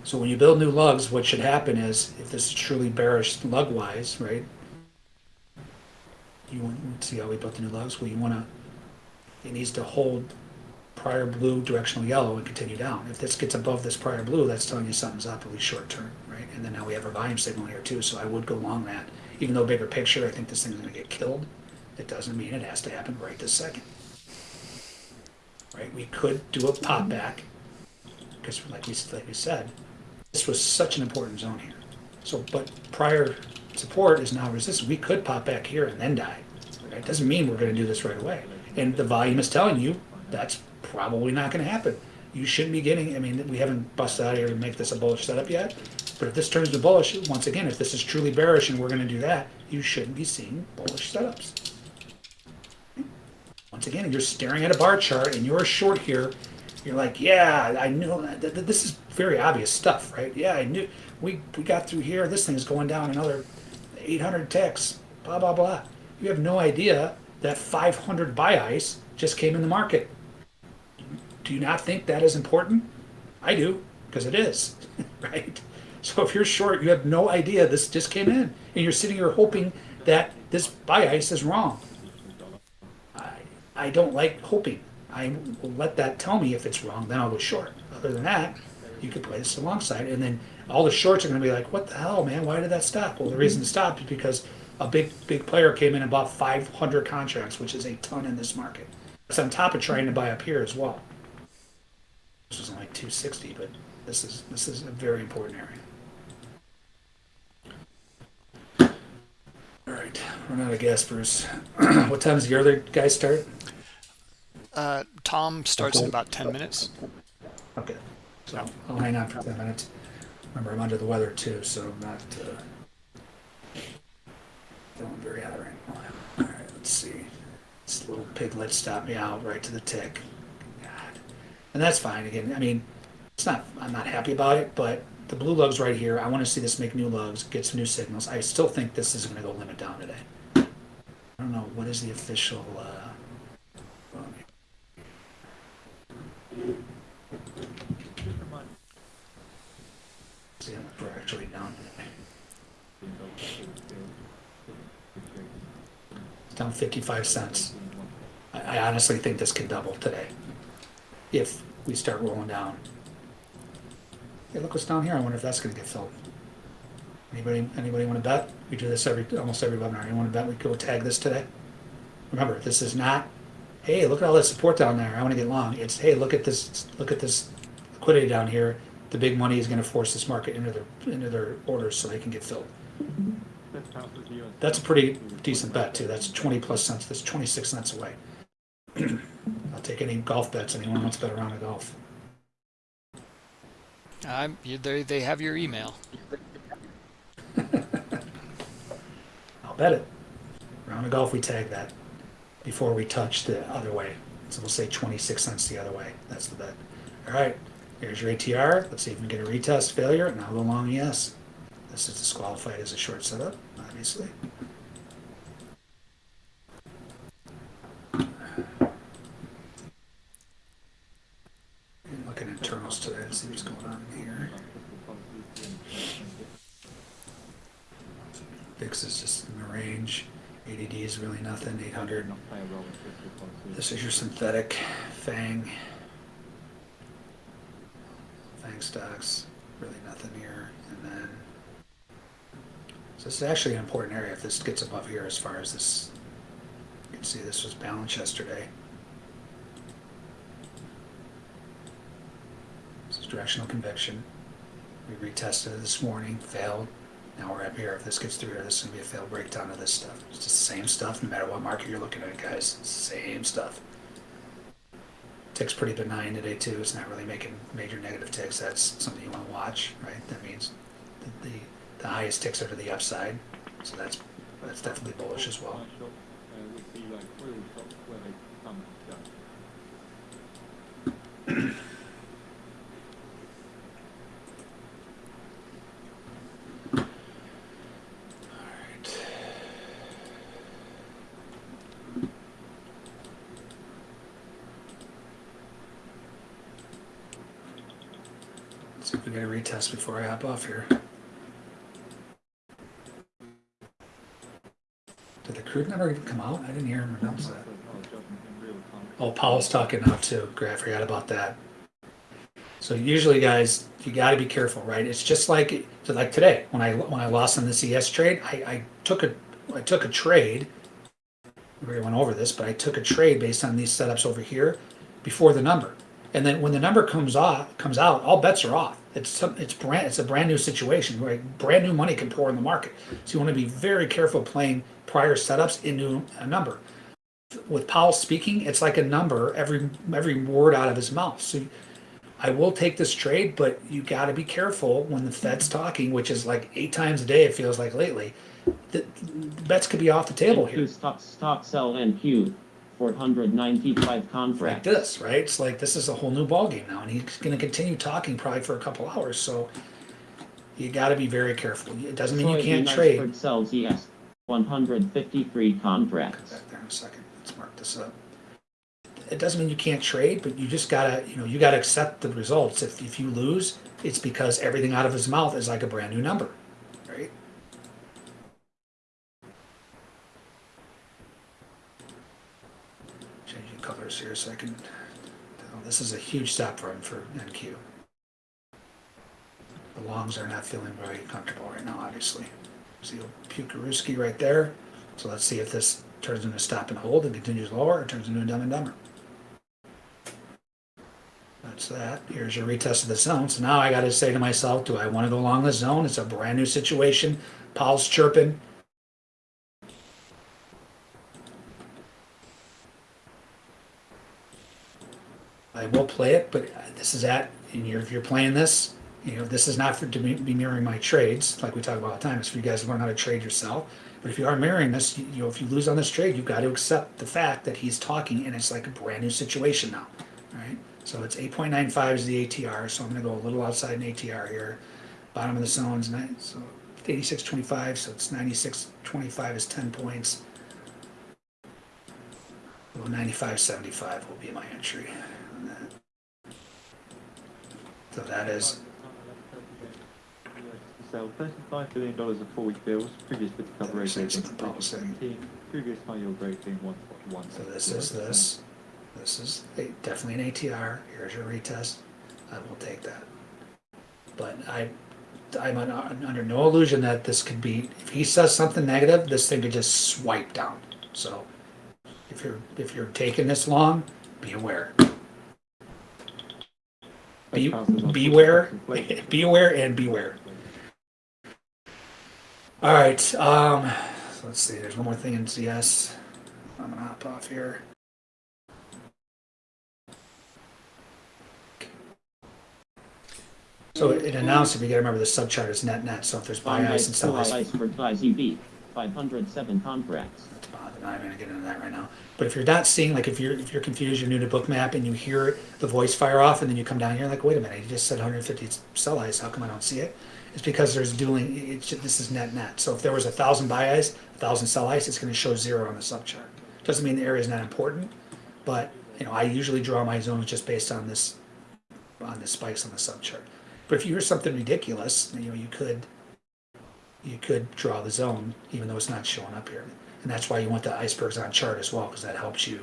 so when you build new lugs, what should happen is, if this is truly bearish lug-wise, right? You want, to see how we built the new lugs? Well, you wanna, it needs to hold prior blue, directional yellow, and continue down. If this gets above this prior blue, that's telling you something's up, at least short term, right? And then now we have our volume signal here too, so I would go along that. Even though bigger picture, I think this thing's gonna get killed, it doesn't mean it has to happen right this second. Right, we could do a pop back, because like we, like we said, this was such an important zone here. So, but prior support is now resistance, we could pop back here and then die. Right, It doesn't mean we're gonna do this right away. And the volume is telling you, that's probably not gonna happen. You shouldn't be getting, I mean, we haven't busted out here to make this a bullish setup yet, but if this turns to bullish, once again, if this is truly bearish and we're gonna do that, you shouldn't be seeing bullish setups. Once again, you're staring at a bar chart and you're short here, you're like, yeah, I knew, th- th- this is very obvious stuff, right? Yeah, I knew, we, we got through here, this thing's going down another eight hundred ticks, blah, blah, blah. You have no idea that five hundred buy ice just came in the market. Do you not think that is important? I do, because it is, right? So if you're short, you have no idea this just came in, and you're sitting here hoping that this buy ice is wrong. I, I don't like hoping. I will let that tell me if it's wrong, then I'll go short. Other than that, you could play this alongside, and then all the shorts are going to be like, "What the hell, man? Why did that stop?" Well, the reason it stopped is because a big, big player came in and bought 500 contracts, which is a ton in this market. It's on top of trying to buy up here as well. This was only 260, but this is this is a very important area. All right, run out of gas, Bruce. what time does your other guy start? Uh, Tom starts in about 10 minutes. Okay, so I'll hang on for 10 minutes. Remember, I'm under the weather too, so I'm not uh, hot right now. All right, let's see. This little piglet stopped me out right to the tick. God. And that's fine. Again, I mean, it's not. I'm not happy about it, but the blue lugs right here. I want to see this make new lugs, get some new signals. I still think this is going to go limit down today. I don't know what is the official. Uh, see we're actually down today. me, though, that it was still- It's down 55 cents. I, honestly think this could double today if we start rolling down. Hey, look what's down here. I wonder if that's going to get filled. Anybody, anybody want to bet? We do this every almost every webinar. Anyone want to bet we go tag this today? Remember, this is not. Hey, look at all that support down there. I want to get long. It's hey, look at this. Look at this liquidity down here. The big money is going to force this market into their into their orders so they can get filled. Best house of the US. That's a pretty decent bet too. That's twenty plus cents. That's twenty six cents away. I'll take any golf bets. Anyone wants to bet around a golf? I'm, you, they, they have your email. I'll bet it. Round of golf, we tag that before we touch the other way. So we'll say twenty six cents the other way. That's the bet. All right. Here's your ATR. Let's see if we can get a retest failure. And I'll long yes. This is disqualified as a short setup, obviously. Looking at internals today to see what's going on in here. VIX is just in the range. ADD is really nothing. 800. Not play a role in fiscal policy. This is your synthetic FANG. FANG stocks. Really nothing here. And then. So this is actually an important area if this gets above here as far as this. You can see this was balanced yesterday. This is directional conviction. We retested it this morning, failed. Now we're up here. If this gets through here, this is going to be a failed breakdown of this stuff. It's the same stuff no matter what market you're looking at, guys. Same stuff. Tick's pretty benign today, too. It's not really making major negative ticks. That's something you want to watch, right? That means that the the highest ticks are to the upside, so that's that's definitely bullish as well. See if we get a retest before I hop off here. Number even come out? I didn't hear him announce that. In. Oh, Powell's talking now too. Great, I forgot about that. So usually, guys, you got to be careful, right? It's just like like today when I when I lost on the CS trade, I, I took a I took a trade. We already went over this, but I took a trade based on these setups over here before the number, and then when the number comes off comes out, all bets are off. It's some, it's brand it's a brand new situation, right? Brand new money can pour in the market, so you want to be very careful playing prior setups into a number with Powell speaking, it's like a number every every word out of his mouth. So I will take this trade, but you got to be careful when the Fed's talking, which is like eight times a day. It feels like lately. The, the bets could be off the table here, stock, stock sell NQ, 495 contract. like this, right? It's like this is a whole new ballgame now, and he's going to continue talking probably for a couple hours. So you got to be very careful. It doesn't mean you can't Soybean trade. Sells ES, 153 contracts. back there in a second. Let's mark this up. It doesn't mean you can't trade, but you just gotta, you know, you gotta accept the results. If, if you lose, it's because everything out of his mouth is like a brand new number, right? Colors here so I can, oh, this is a huge stop run for NQ. The longs are not feeling very comfortable right now, obviously. See Pukarooski right there. So let's see if this turns into stop and hold and continues lower or turns into a dumb and dumber. That's that. Here's your retest of the zone. So now I got to say to myself, do I want to go along the zone? It's a brand new situation. Powell's chirping. I will play it, but this is at, and you're, if you're playing this, you know, this is not for to be mirroring my trades, like we talk about all the time. It's for you guys to learn how to trade yourself. But if you are mirroring this, you, you know, if you lose on this trade, you've got to accept the fact that he's talking and it's like a brand new situation now, right? So it's 8.95 is the ATR, so I'm going to go a little outside an ATR here. Bottom of the zone's nine, so 86.25, so it's 96.25 is 10 points. Well, 95.75 will be my entry. So that is Sell $35 billion of four-week bills, previous bid to cover rate being of the policy. 17, previous high yield rate being 1.1. So this is this. This is a- definitely an ATR. Here's your retest. I will take that. But I, I'm un- under no illusion that this could be, if he says something negative, this thing could just swipe down. So if you're, if you're taking this long, be aware. Be, beware, be aware and beware. All right, um, so let's see, there's one more thing in CS. I'm gonna hop off here. So it announced, if you gotta remember, the subchart is net net, so if there's buy ice and sell ice, Iceberg ICB, 507 contracts. that's about- I'm not gonna get into that right now. But if you're not seeing, like if you're, if you're confused, you're new to bookmap and you hear the voice fire off and then you come down here like, wait a minute, you just said 150 sell ice, how come I don't see it? It's because there's dueling, it's, this is net net. So if there was a thousand buy ice, a thousand sell ice, it's gonna show zero on the sub chart. Doesn't mean the area is not important, but, you know, I usually draw my zones just based on this, on the spikes on the sub chart. But if you hear something ridiculous, you know, you could, you could draw the zone, even though it's not showing up here. And that's why you want the icebergs on chart as well, because that helps you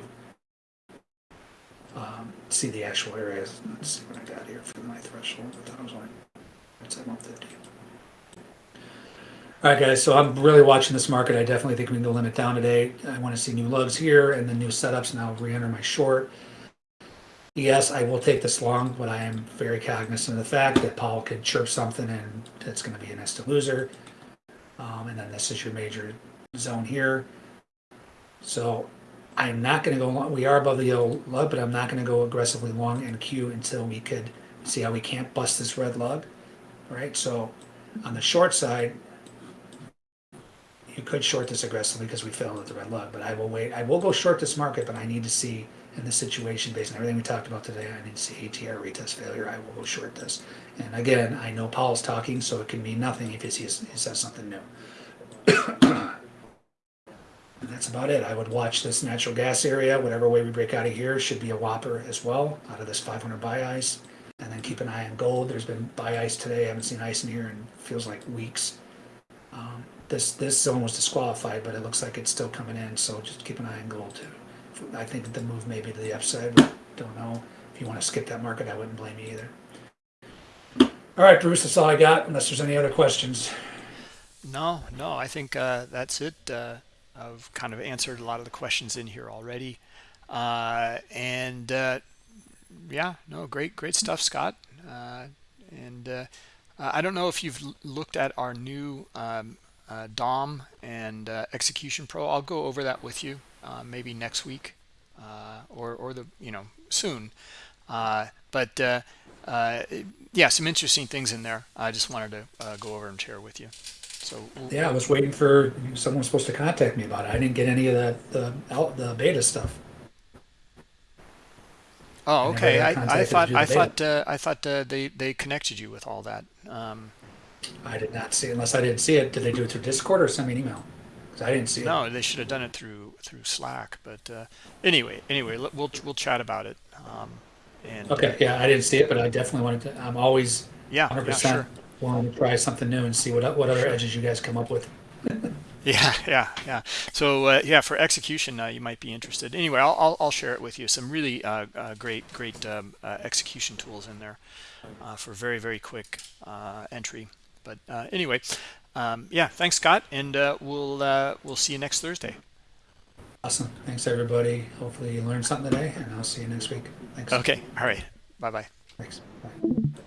um, see the actual areas. Let's see what I got here for my threshold. I thought it was only, it's at 150. All right, guys, so I'm really watching this market. I definitely think we can go limit down today. I want to see new lugs here and then new setups, and I'll re-enter my short. yes, I will take this long, but I am very cognizant of the fact that Powell could chirp something and it's going to be an instant loser. Um, and then this is your major zone here. So I'm not going to go long. We are above the yellow lug, but I'm not going to go aggressively long NQ until we could see how we can't bust this red lug. Right. So on the short side, you could short this aggressively because we fell into the red lug, but I will wait. I will go short this market, but I need to see in this situation based on everything we talked about today. I need to see ATR retest failure. I will go short this. And again, I know Powell's talking, so it can mean nothing if he says something new. And that's about it. I would watch this natural gas area, whatever way we break out of here, should be a whopper as well, out of this 500 buy ice. And then keep an eye on gold. There's been buy ice today. I haven't seen ice in here in feels like weeks. Um, this this zone was disqualified, but it looks like it's still coming in. So just keep an eye on gold too. I think that the move may be to the upside. But don't know. If you want to skip that market, I wouldn't blame you either. All right, Bruce, that's all I got. Unless there's any other questions. No, no, I think uh, that's it. Uh, I've kind of answered a lot of the questions in here already. Uh, and uh, yeah, no, great, great stuff, Scott. Uh, and uh, I don't know if you've looked at our new um, uh, DOM and uh, Execution Pro. I'll go over that with you maybe next week or, or the, you know, soon. but yeah, some interesting things in there. I just wanted to go over and share with you. So we'll, Yeah, I was waiting for someone was supposed to contact me about it. I didn't get any of that the, the beta stuff. Oh, okay. got I, I thought I the thought uh, I thought uh, they they connected you with all that. Um, I did not see unless I didn't see it. Did they do it through Discord or send me an email? 'Cause I didn't see it. no, they should have done it through through Slack. But uh, anyway, anyway, we'll we'll chat about it. Um, and Okay, yeah, I didn't see it, but I definitely wanted to. I'm always yeah, 100 yeah, percent sure. Willing to try something new and see what what other edges you guys come up with. Yeah, yeah, yeah. So uh, yeah, for execution, uh, you might be interested. Anyway, I'll, I'll I'll share it with you. Some really uh, uh, great great um, uh, execution tools in there uh, for very very quick uh, entry. But uh, anyway, um, yeah. Thanks, Scott, and uh, we'll uh, we'll see you next Thursday. Awesome. Thanks everybody. Hopefully you learned something today, and I'll see you next week. Thanks. Okay. All right. Bye bye. Thanks. Bye.